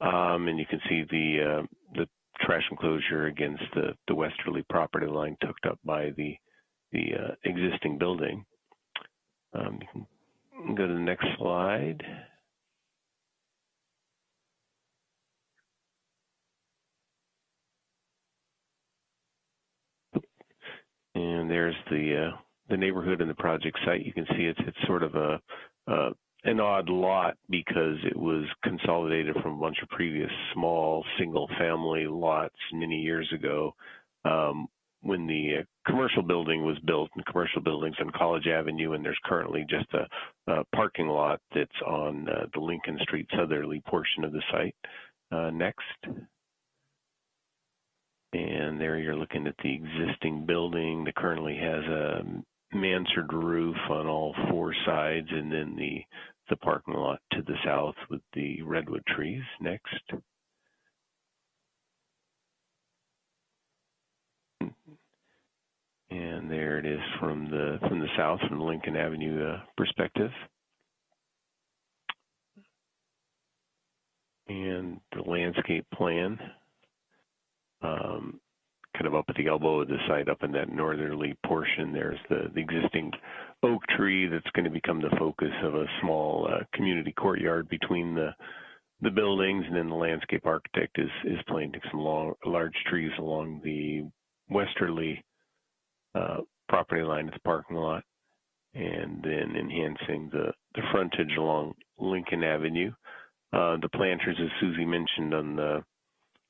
K: Um, and you can see the uh, the trash enclosure against the, the westerly property line tucked up by the the uh, existing building. Um, you can go to the next slide. And there's the the neighborhood and the project site. You can see it's it's sort of a uh, an odd lot because it was consolidated from a bunch of previous small single family lots many years ago um, when the uh, commercial building was built and commercial buildings on College Avenue and there's currently just a, a parking lot that's on uh, the Lincoln Street southerly portion of the site. Uh, next. And there you're looking at the existing building that currently has a mansard roof on all four sides and then the the parking lot to the south with the redwood trees next. And there it is from the from the south from the Lincoln Avenue uh, perspective. And the landscape plan um, kind of up at the elbow of the site, up in that northerly portion, there's the, the existing oak tree that's going to become the focus of a small uh, community courtyard between the the buildings, and then the landscape architect is is planting some long, large trees along the westerly uh, property line of the parking lot, and then enhancing the the frontage along Lincoln Avenue. Uh, the planters, as Susie mentioned on the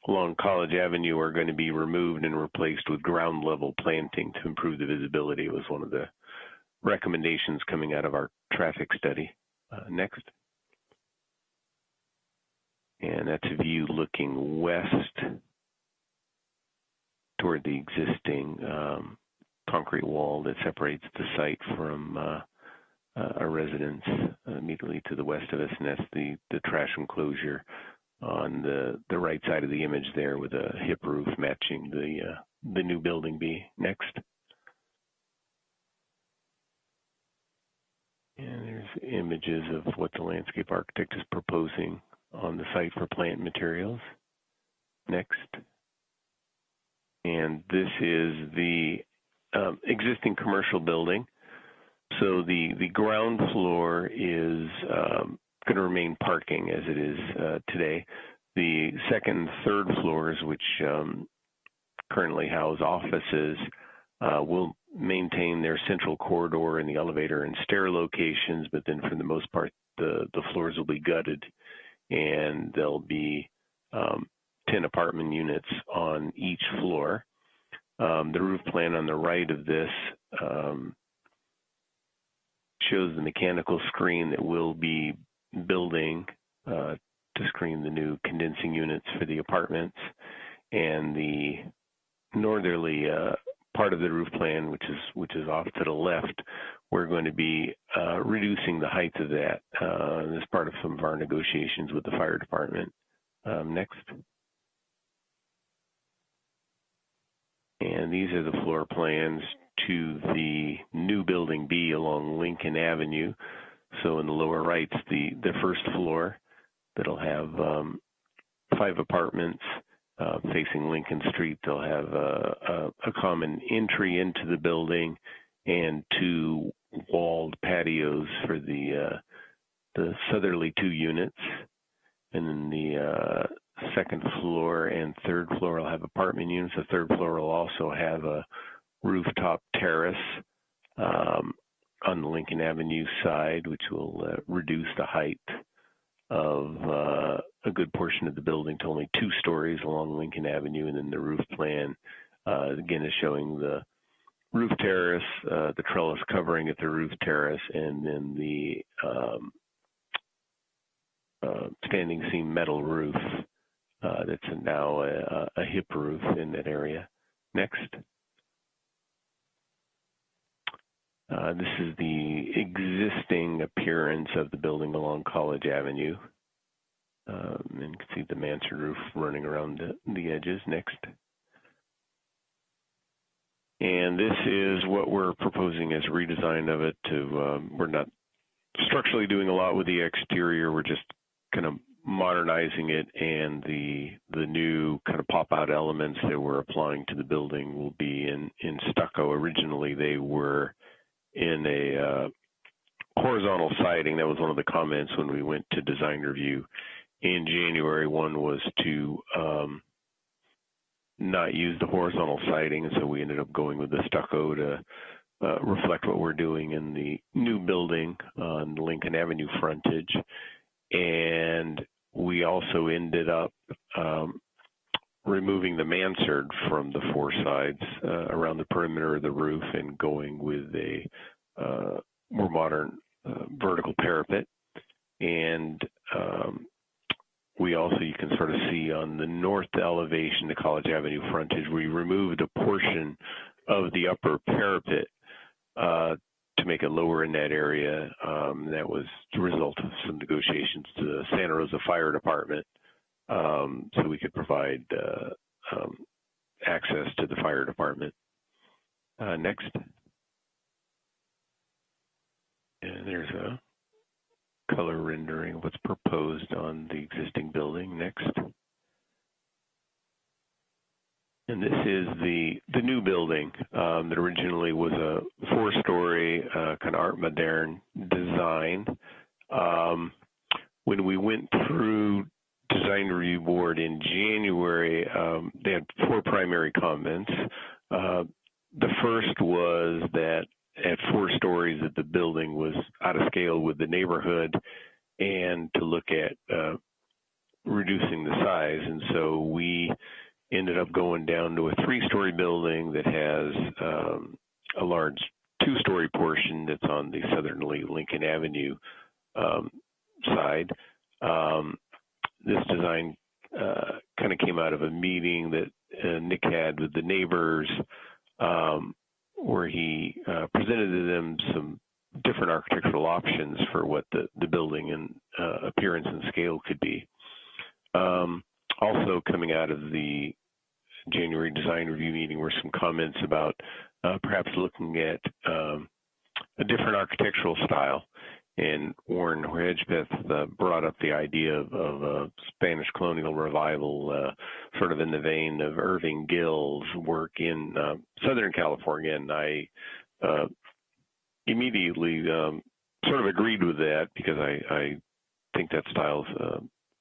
K: along College Avenue are going to be removed and replaced with ground level planting to improve the visibility. It was one of the recommendations coming out of our traffic study. Uh, next. And that's a view looking west toward the existing um, concrete wall that separates the site from uh, uh, a residence immediately to the west of us, and that's the, the trash enclosure on the the right side of the image there with a hip roof matching the uh, the new building B. Next. And there's images of what the landscape architect is proposing on the site for plant materials. Next. And this is the um, existing commercial building. So the, the ground floor is um, going to remain parking as it is uh, today. The second and third floors, which um, currently house offices, uh, will maintain their central corridor and the elevator and stair locations, but then for the most part, the, the floors will be gutted and there'll be um, 10 apartment units on each floor. Um, the roof plan on the right of this um, shows the mechanical screen that we'll be building uh, to screen the new condensing units for the apartments. And the northerly uh, part of the roof plan, which is which is off to the left, we're going to be uh, reducing the height of that uh, as part of some of our negotiations with the fire department. Um, next. And these are the floor plans to the new building B along Lincoln Avenue. So in the lower right's the, the first floor that'll have um, five apartments uh, facing Lincoln Street. They'll have a, a, a common entry into the building and two walled patios for the uh, the southerly two units. And then the uh, second floor and third floor will have apartment units. The third floor will also have a rooftop terrace um, on the Lincoln Avenue side, which will uh, reduce the height of uh, a good portion of the building to only two stories along Lincoln Avenue. And then the roof plan, uh, again, is showing the roof terrace, uh, the trellis covering at the roof terrace, and then the um, uh, standing seam metal roof that's now a, a hip roof in that area. Next. Uh, this is the existing appearance of the building along College Avenue. Um, and you can see the mansard roof running around the, the edges. Next. And this is what we're proposing as a redesign of it to, um, we're not structurally doing a lot with the exterior. We're just kind of modernizing it and the the new kind of pop out elements that we're applying to the building will be in in stucco originally they were in a uh, horizontal siding. That was one of the comments when we went to design review in january. One was to um, not use the horizontal siding. And so we ended up going with the stucco to uh, reflect what we're doing in the new building on lincoln avenue frontage. And we also ended up um, removing the mansard from the four sides uh, around the perimeter of the roof and going with a uh, more modern uh, vertical parapet. And um, we also, you can sort of see on the north elevation, the College Avenue frontage, we removed a portion of the upper parapet uh, to make it lower in that area. Um, that was the result of some negotiations to the Santa Rosa Fire Department, um, so we could provide uh, um, access to the fire department. Uh, next. And there's a color rendering of what's proposed on the existing building. Next. And this is the the new building um, that originally was a four-story uh, kind of art moderne design. Um, when we went through design review board in January, um, they had four primary comments. Uh, the first was that at four stories that the building was out of scale with the neighborhood and to look at uh, reducing the size. And so we ended up going down to a three-story building that has um, a large two-story portion that's on the southerly Lincoln Avenue um, side. Um, this design uh, kind of came out of a meeting that uh, Nick had with the neighbors, um, where he uh, presented to them some different architectural options for what the, the building and uh, appearance and scale could be. Um, also coming out of the January design review meeting were some comments about uh, perhaps looking at um, a different architectural style. And Warren Hedgpeth uh, brought up the idea of, of a Spanish colonial revival, uh, sort of in the vein of Irving Gill's work in uh, Southern California, and I uh, immediately um, sort of agreed with that because I, I think that style's uh,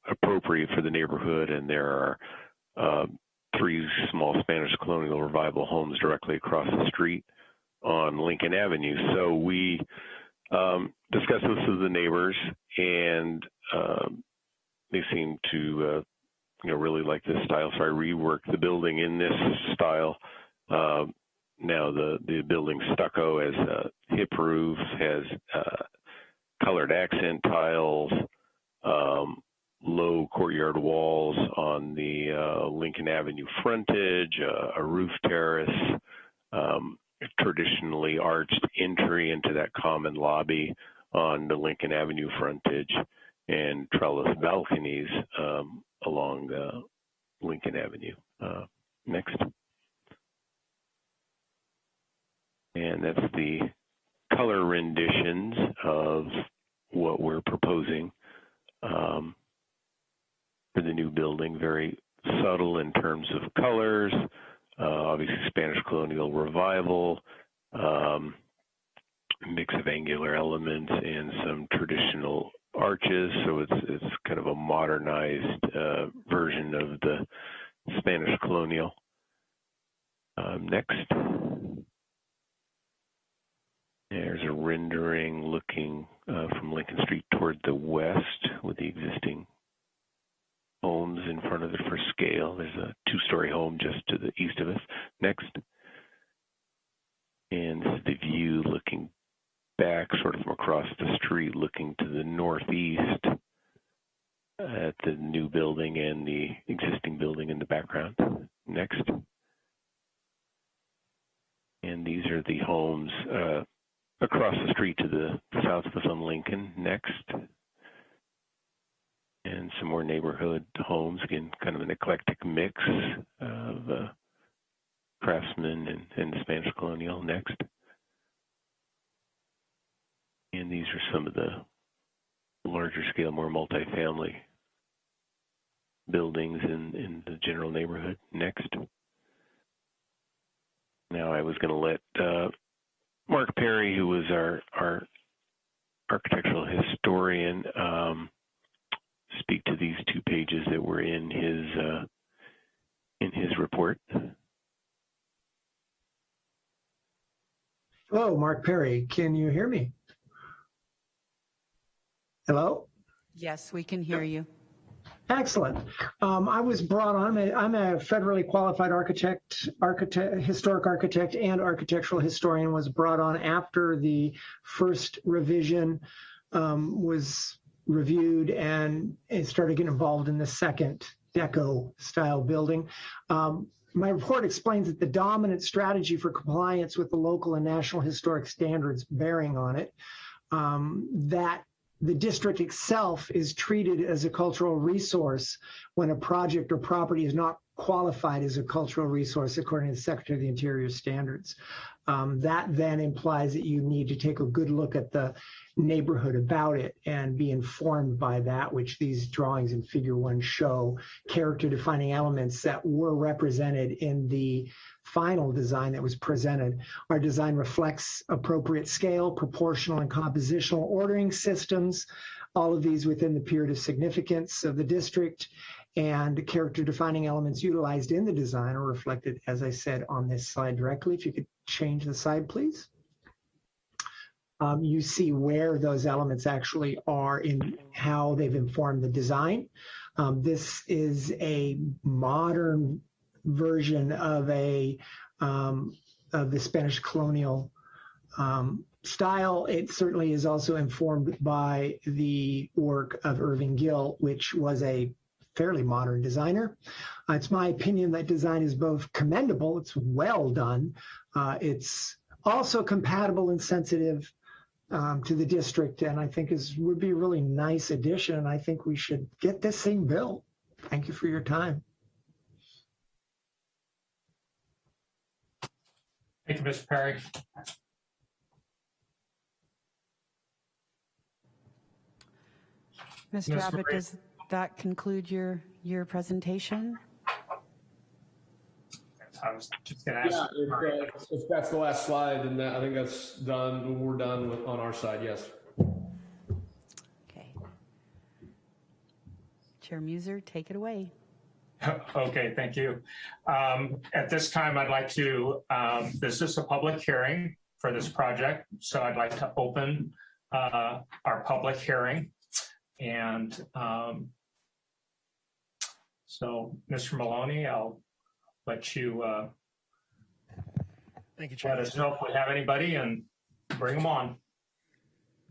K: appropriate for the neighborhood, and there are uh, three small Spanish colonial revival homes directly across the street on Lincoln Avenue. So we um, discussed this with the neighbors, and um, they seem to, uh, you know, really like this style. So I reworked the building in this style. Uh, now the the building stucco has a hip roof, has uh, colored accent tiles, um, low courtyard walls on the uh, Lincoln Avenue frontage, uh, a roof terrace, um, traditionally arched entry into that common lobby on the Lincoln Avenue frontage, and trellis balconies um, along uh, Lincoln Avenue. Uh, next. And that's the color renditions of what we're proposing um, for the new building. Very subtle in terms of colors, uh, obviously Spanish colonial revival, um, mix of angular elements and some traditional arches. So it's it's kind of a modernized uh, version of the Spanish colonial. Um, next. There's a rendering looking uh, from Lincoln Street toward the west with the existing homes in front of it for scale. There's a two-story home just to the east of us. Next. And this is the view looking back sort of from across the street, looking to the northeast at the new building and the existing building in the background. Next. And these are the homes uh, across the street to the south of us on Lincoln. Next. And some more neighborhood homes, again, kind of an eclectic mix of uh, craftsmen and, and Spanish colonial. Next. And these are some of the larger scale, more multifamily buildings in, in the general neighborhood. Next. Now I was going to let uh, Mark Perry, who was our, our architectural historian, um, speak to these two pages that were in his uh, in his report.
L: Hello, Can you hear me? Hello?
I: Yes, we can hear you.
L: Excellent. Um, I was brought on, I'm a, I'm a federally qualified architect, architect, historic architect and architectural historian was brought on after the first revision um, was reviewed and it started getting involved in the second deco style building. Um, my report explains that the dominant strategy for compliance with the local and national historic standards bearing on it, um, that the district itself is treated as a cultural resource when a project or property is not qualified as a cultural resource according to the Secretary of the Interior standards. Um, that then implies that you need to take a good look at the neighborhood about it and be informed by that, which these drawings in figure one show character defining elements that were represented in the final design that was presented. Our design reflects appropriate scale, proportional and compositional ordering systems, all of these within the period of significance of the district and character defining elements utilized in the design are reflected, as I said, on this slide directly. If you could change the slide, please. Um, you see where those elements actually are in how they've informed the design. Um, this is a modern version of a um, of the Spanish colonial um, style. It certainly is also informed by the work of Irving Gill, which was a fairly modern designer. Uh, it's my opinion that design is both commendable, it's well done, uh, it's also compatible and sensitive um, to the district, and I think is would be a really nice addition. And I think we should get this thing built. Thank you for your time.
A: Thank you, Mr. Perry.
I: Mr.
A: Ms.
I: Abbott,
A: Marie?
I: does that conclude your, your presentation?
A: I was just going to
J: Yeah, if, uh, if that's the last slide, then that- I think that's done. We're done with, on our side, yes.
I: Okay. Chair Muser, take it away.
A: Okay, thank you. Um, At this time, I'd like to, um, this is a public hearing for this project, so I'd like to open uh, our public hearing. And um, so, Mr. Maloney, I'll let you uh,
B: Thank you, Chair
A: let us know if we have anybody and bring them on.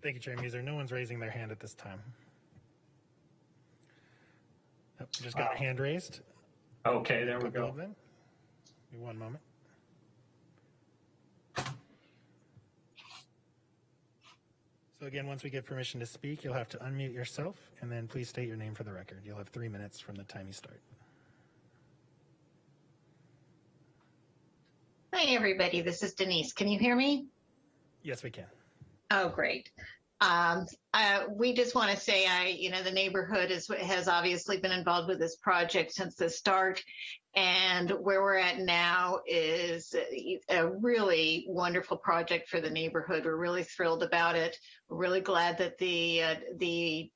B: Thank you, Chair Muser. No one's raising their hand at this time. Yep, Just got a hand raised.
A: Okay, there we go.
B: of them. Give me One moment. So again, once we give permission to speak, you'll have to unmute yourself and then please state your name for the record. You'll have three minutes from the time you start.
M: Hi, everybody. This is Denise. Can you hear me?
B: Yes, we can.
M: Oh, great. Um, uh, we just want to say, I, you know, the neighborhood is, has obviously been involved with this project since the start. And where we're at now is a really wonderful project for the neighborhood. We're really thrilled about it. We're really glad that the, uh, the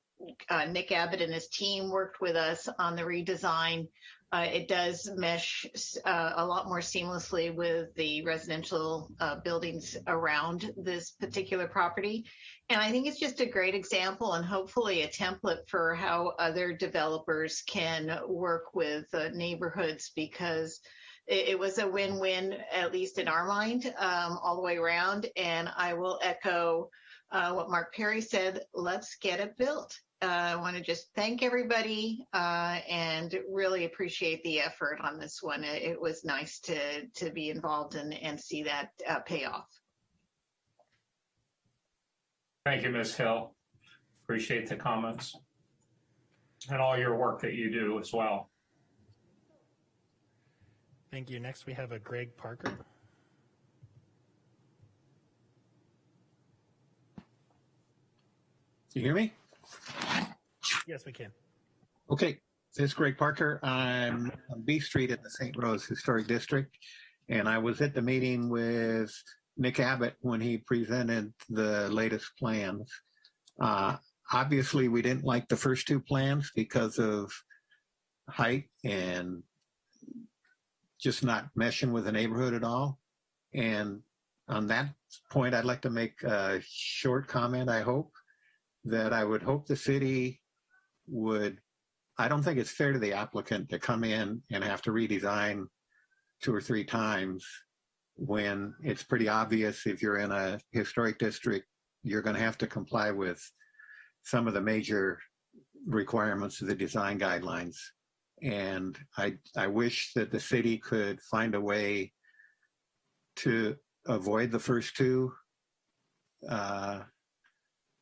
M: uh, Nick Abbott and his team worked with us on the redesign. Uh, it does mesh uh, a lot more seamlessly with the residential uh, buildings around this particular property. And I think it's just a great example and hopefully a template for how other developers can work with neighborhoods because it, it was a win-win, at least in our mind, um, all the way around. And I will echo uh, what Mark Perry said, let's get it built. Uh, I want to just thank everybody uh, and really appreciate the effort on this one. It, it was nice to to be involved and and see that uh, pay off.
A: Thank you, Ms. Hill. Appreciate the comments and all your work that you do as well.
B: Thank you. Next, we have a Greg Parker.
N: You hear me?
B: Yes, we can.
N: Okay, this is Greg Parker. I'm on B Street at the St. Rose Historic District, and I was at the meeting with Nick Abbott when he presented the latest plans. Uh, obviously, we didn't like the first two plans because of height and just not meshing with the neighborhood at all. And on that point, I'd like to make a short comment, I hope, that I would hope the city would, I don't think it's fair to the applicant to come in and have to redesign two or three times when it's pretty obvious if you're in a historic district, you're going to have to comply with some of the major requirements of the design guidelines. And I, I wish that the city could find a way to avoid the first two uh,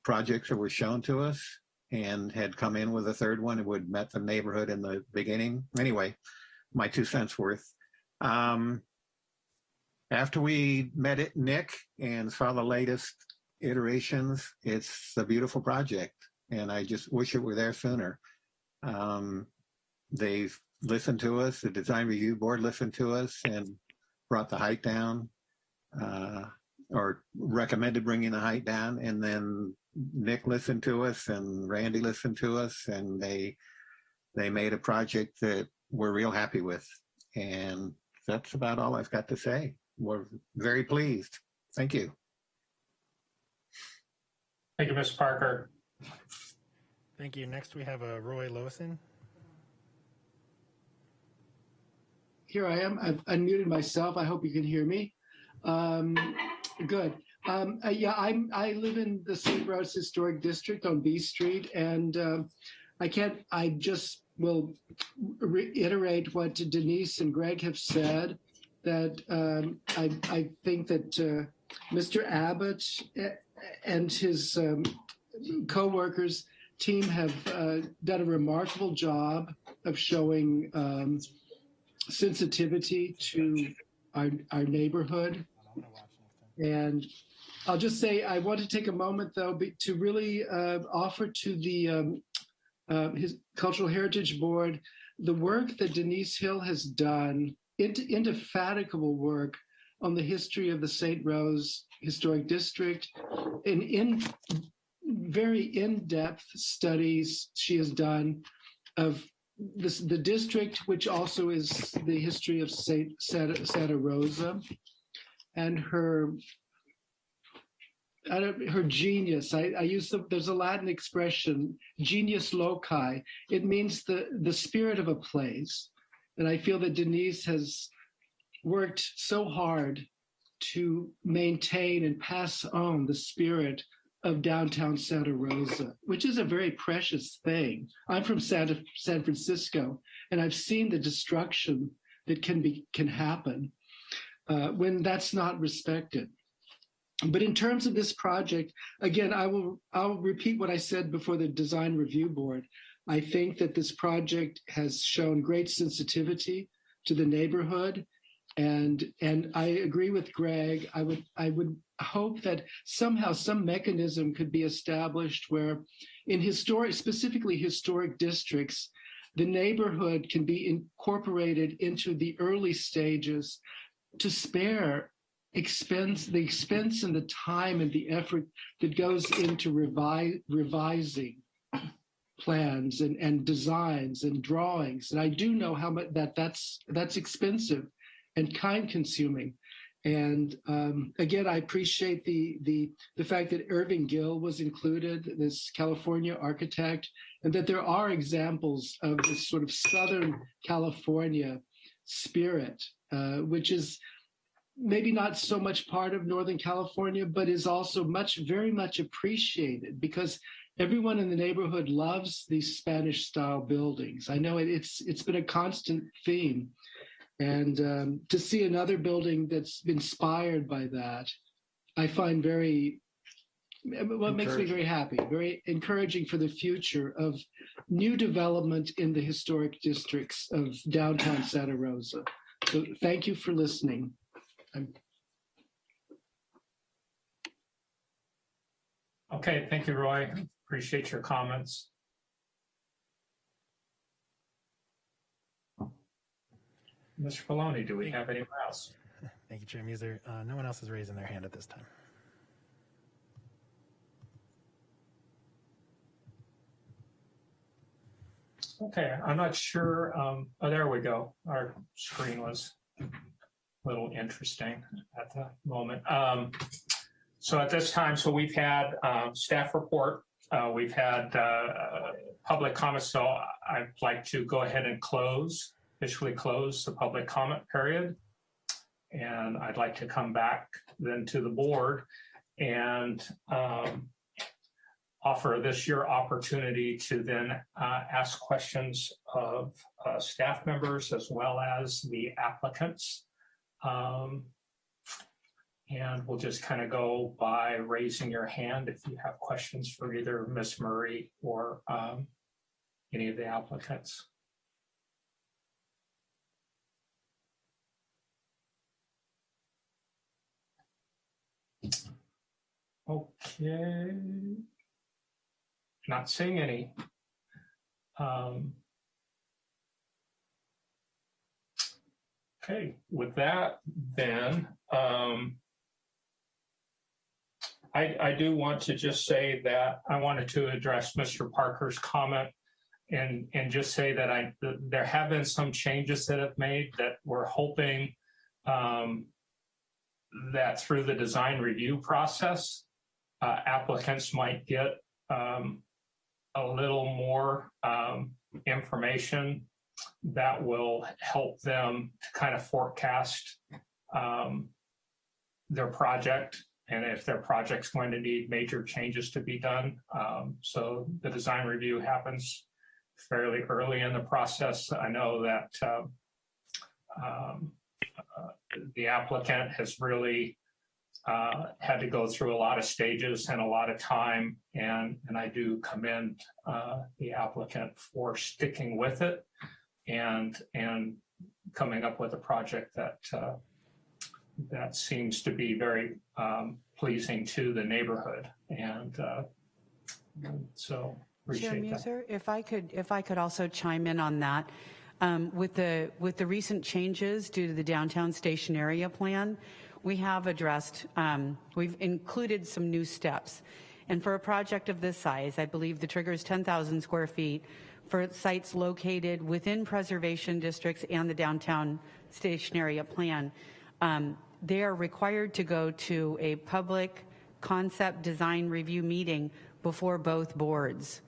N: projects that were shown to us and had come in with a third one. It would met the neighborhood in the beginning. Anyway, my two cents worth. Um, after we met it, Nick, and saw the latest iterations, it's a beautiful project, and I just wish it were there sooner. Um, they've listened to us. The design review board listened to us and brought the height down, uh, or recommended bringing the height down, and then Nick listened to us and Randy listened to us, and they they made a project that we're real happy with, and that's about all I've got to say. We're very pleased. Thank you.
A: Thank you, Mr. Parker.
B: Thank you. Next, we have a Roy Lowson.
O: Here I am. I've unmuted myself. I hope you can hear me. Um, good. Um, uh, yeah, I'm, I live in the St. Rose Historic District on B Street, and um I can't, I just will reiterate what Denise and Greg have said, that um, I, I think that uh, Mr. Abbott and his um, co-workers team have uh, done a remarkable job of showing um, sensitivity to our, our neighborhood. And I'll just say, I want to take a moment though to really uh, offer to the um, uh, his Cultural Heritage Board, the work that Denise Hill has done, inde- indefatigable work on the history of the St. Rose Historic District, and in very in-depth studies she has done of this, the district, which also is the history of Saint Santa, Santa Rosa, and her I don't, her genius. I, I use the, there's a Latin expression, genius loci. It means the the spirit of a place, and I feel that Denise has worked so hard to maintain and pass on the spirit of downtown Santa Rosa, which is a very precious thing. I'm from Santa, San Francisco, and I've seen the destruction that can be can happen uh, when that's not respected. But in terms of this project, again, I will I'll repeat what I said before the design review board. I think that this project has shown great sensitivity to the neighborhood and and I agree with Greg. I would I would hope that somehow some mechanism could be established where in historic specifically historic districts the neighborhood can be incorporated into the early stages to spare expense the expense and the time and the effort that goes into revi- revising plans and, and designs and drawings. And i do know how much that that's that's expensive and time consuming. And um, again i appreciate the the the fact that irving gill was included this california architect and that there are examples of this sort of southern california spirit uh, which is maybe not so much part of Northern California, but is also much, very much appreciated because everyone in the neighborhood loves these Spanish style buildings. I know it's it's been a constant theme. And um, to see another building that's inspired by that, I find very what makes me very happy, very encouraging for the future of new development in the historic districts of downtown Santa Rosa. So thank you for listening.
A: Okay, thank you, Roy. Appreciate your comments. Mr. Maloney, do we have anyone else?
B: Thank you, Chair Muser. Uh, no one else is raising their hand at this time.
A: Okay, I'm not sure. Um, oh, there we go. Our screen was little interesting at the moment. Um, so at this time, so we've had um, staff report, uh, we've had uh, public comments. So I'd like to go ahead and close, officially close the public comment period. And I'd like to come back then to the board and um, offer this your opportunity to then uh, ask questions of uh, staff members as well as the applicants. Um, and we'll just kind of go by raising your hand if you have questions for either Ms. Murray or um, any of the applicants. Okay. Not seeing any. Um, okay, with that, then um, I, I do want to just say that I wanted to address Mr. Parker's comment and and just say that I there have been some changes that have made that we're hoping um, that through the design review process, uh, applicants might get um, a little more um, information that will help them to kind of forecast um, their project and if their project's going to need major changes to be done. Um, so the design review happens fairly early in the process. I know that uh, um, uh, the applicant has really uh, had to go through a lot of stages and a lot of time, and and I do commend uh, the applicant for sticking with it and and coming up with a project that uh, that seems to be very um, pleasing to the neighborhood, and uh, so
I: Chair
A: Appreciate that.
I: Muser, if I could, if I could also chime in on that. Um, With the, with the recent changes due to the downtown station area plan, we have addressed, um, we've included some new steps. And for a project of this size, I believe the trigger is 10,000 square feet for sites located within preservation districts and the downtown station area plan. Um, They are required to go to a public concept design review meeting before both boards.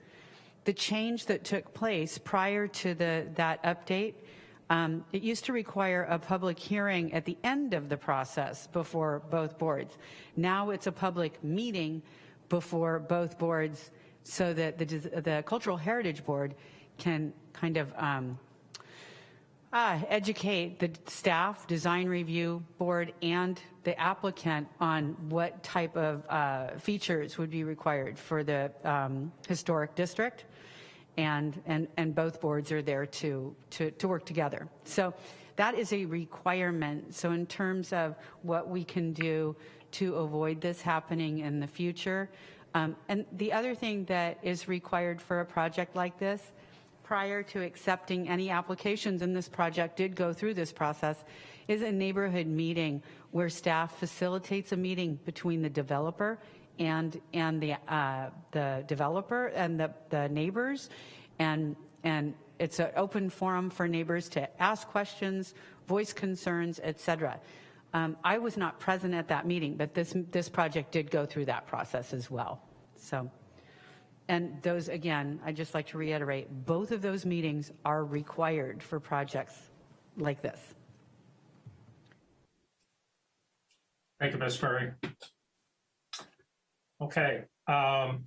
I: The change that took place prior to the, that update, um, it used to require a public hearing at the end of the process before both boards. Now it's a public meeting before both boards so that the, the Cultural Heritage Board can kind of um, Ah, educate the staff, design review board, and the applicant on what type of uh, features would be required for the um, historic district. And, and, and both boards are there to, to, to work together. So that is a requirement. So in terms of what we can do to avoid this happening in the future, um, and the other thing that is required for a project like this prior to accepting any applications in this project did go through this process is a neighborhood meeting where staff facilitates a meeting between the developer and and the uh, the developer and the, the neighbors. And and it's an open forum for neighbors to ask questions voice concerns etc um, I was not present at that meeting but this this project did go through that process as well so and those, again, I'd just like to reiterate, both of those meetings are required for projects like this.
A: Thank you, Ms. Murray. Okay, um,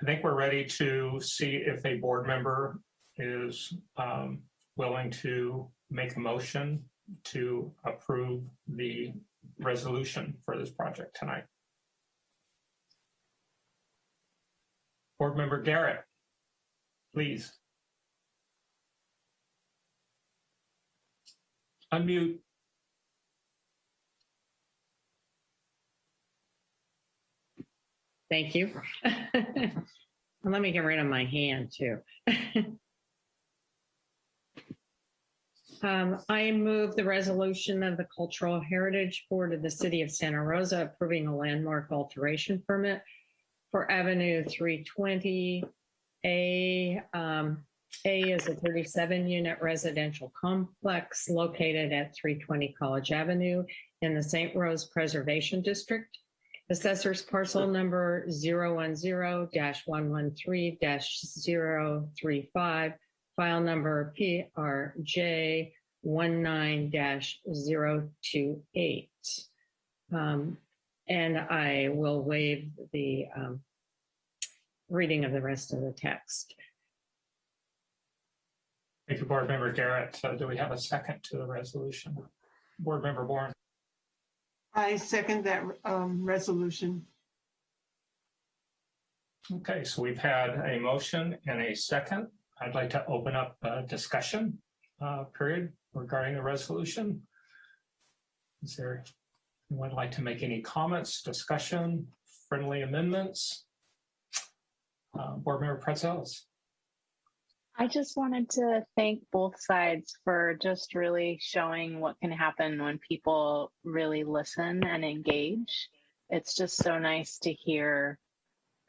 A: I think we're ready to see if a board member is um, willing to make a motion to approve the resolution for this project tonight. Board Member Garrett, please. Unmute.
F: Thank you. Let me get rid of my hand too. Um, I move the resolution of the Cultural Heritage Board of the City of Santa Rosa approving a landmark alteration permit for Avenue 320. A, um, A is a 37 unit residential complex located at 320 College Avenue in the St. Rose Preservation District. Assessor's parcel number 010-113-035, file number PRJ 19-028. Um, And I will waive the um, reading of the rest of the text.
A: Thank you, Board Member Garrett. So do we have a second to the resolution? Board Member Bourne.
G: I second that um, resolution.
A: Okay, so we've had a motion and a second. I'd like to open up a discussion uh, period regarding the resolution. Is there anyone like to make any comments, discussion, friendly amendments? Uh, Board Member Praetzellis.
E: I just wanted to thank both sides for just really showing what can happen when people really listen and engage. It's just so nice to hear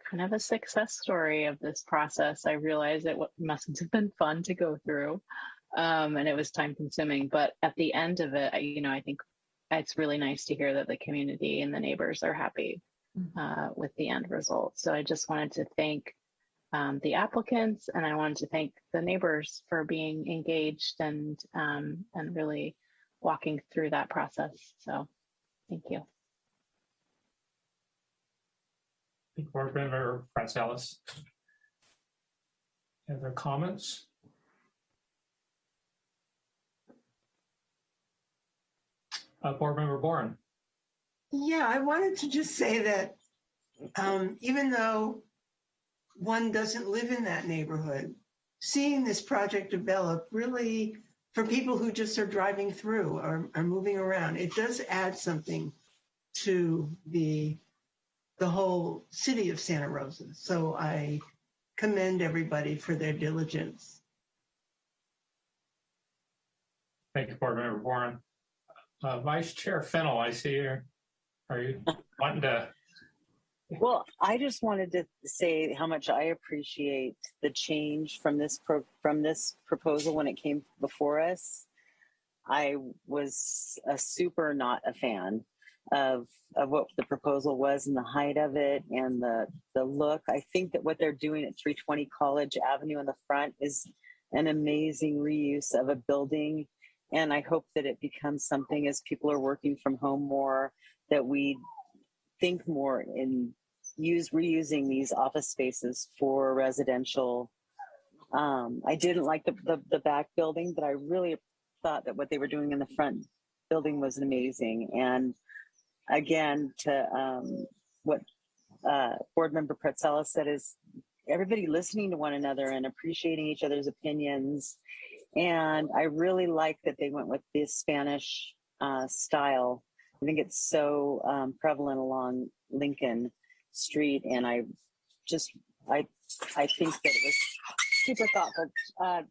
E: kind of a success story of this process. I realize it must have been fun to go through um, and it was time consuming, but at the end of it, I, you know, I think it's really nice to hear that the community and the neighbors are happy uh, with the end result. So I just wanted to thank um, the applicants, and I wanted to thank the neighbors for being engaged and um, and really walking through that process. So, thank you.
A: Board Member Praetzellis. Other comments? Uh, Board Member Bourne.
G: Yeah, I wanted to just say that um, even though one doesn't live in that neighborhood, seeing this project develop really, for people who just are driving through or are moving around, it does add something to the the whole city of Santa Rosa. So I commend everybody for their diligence.
A: Thank you, Board Member Warren. Uh, Vice Chair Fennel, I see you. Are you wanting to?
H: Well, I just wanted to say how much I appreciate the change from this pro- from this proposal when it came before us. I was a super not a fan of of what the proposal was and the height of it and the the look. I think that what they're doing at 320 College Avenue in the front is an amazing reuse of a building and I hope that it becomes something as people are working from home more that we think more in use reusing these office spaces for residential. Um, I didn't like the, the, the back building, but I really thought that what they were doing in the front building was amazing. And again, to um, what uh, board member Pretzella said is everybody listening to one another and appreciating each other's opinions. And I really like that they went with this Spanish uh, style. I think it's so um, prevalent along Lincoln Street, and I just I I think that it was super thoughtful. Uh,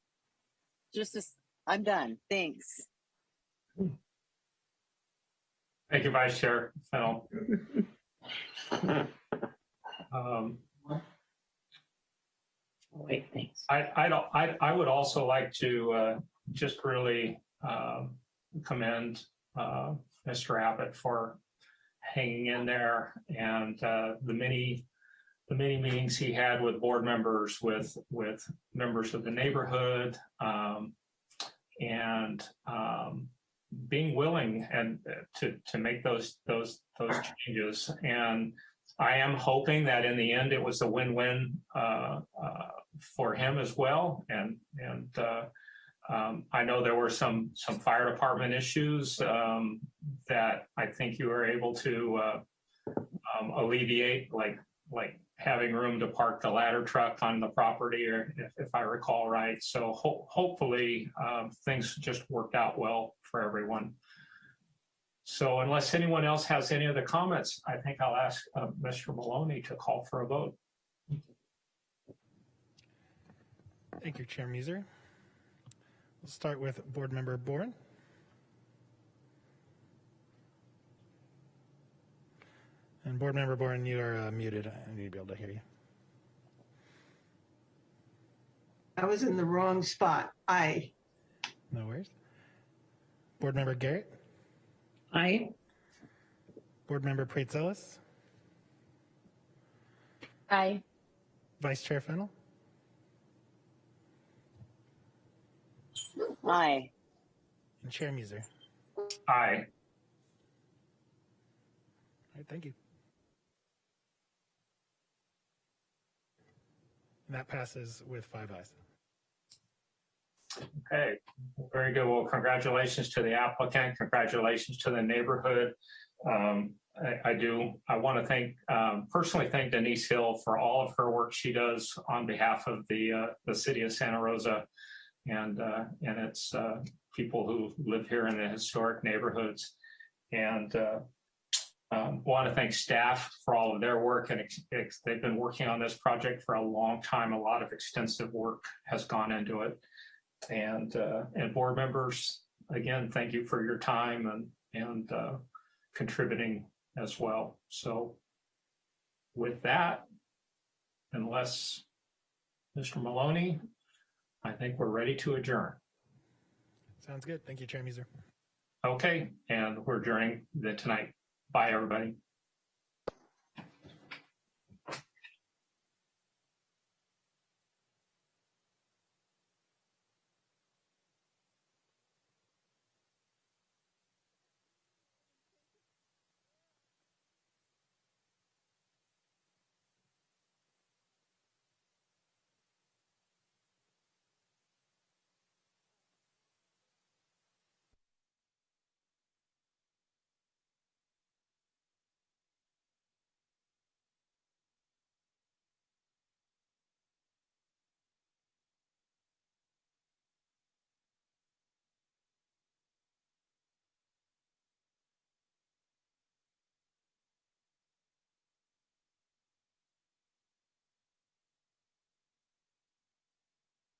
H: just as I'm done. Thanks.
A: Thank you, Vice Chair Fennel. Um,
F: Wait, thanks.
A: I, I don't, I, I would also like to, uh, just really, um, commend, uh, Mr. Abbott for hanging in there and, uh, the many, the many meetings he had with board members, with, with members of the neighborhood, um, and, um, being willing and uh, to, to make those, those, those changes. And I am hoping that in the end, it was a win-win, uh, uh, for him as well. And, and, uh, um, I know there were some, some fire department issues, um, that I think you were able to, uh, um, alleviate, like, like having room to park the ladder truck on the property, or if, if I recall right. So ho- hopefully, um, things just worked out well for everyone. So unless anyone else has any other comments, I think I'll ask, uh, Mr. Maloney to call for a vote.
B: Thank you, Chair Muser. We'll start with Board Member Boren. And Board Member Boren, you are uh, muted. I need to be able to hear you.
G: I was in the wrong spot. Aye.
B: No worries. Board Member Garrett,
F: Aye.
B: Board Member Praetzellis,
E: Aye.
B: Vice Chair Fennel,
H: Aye.
B: and Chair Muser.
A: Aye.
B: All right, thank you. And that passes with five ayes.
A: Okay, very good. Well, congratulations to the applicant. Congratulations to the neighborhood. Um, I, I do, I want to thank, um, personally thank Denise Hill for all of her work she does on behalf of the, uh, the city of Santa Rosa and, uh, and its, uh, people who live here in the historic neighborhoods. And, uh, um, want to thank staff for all of their work and they've been working on this project for a long time. A lot of extensive work has gone into it. And, uh, and board members, again, thank you for your time and, and, uh, contributing as well. So with that, unless Mr. Maloney, I think we're ready to adjourn.
B: Sounds good. Thank you, Chair Muser.
A: Okay, and we're adjourning the tonight. Bye, everybody.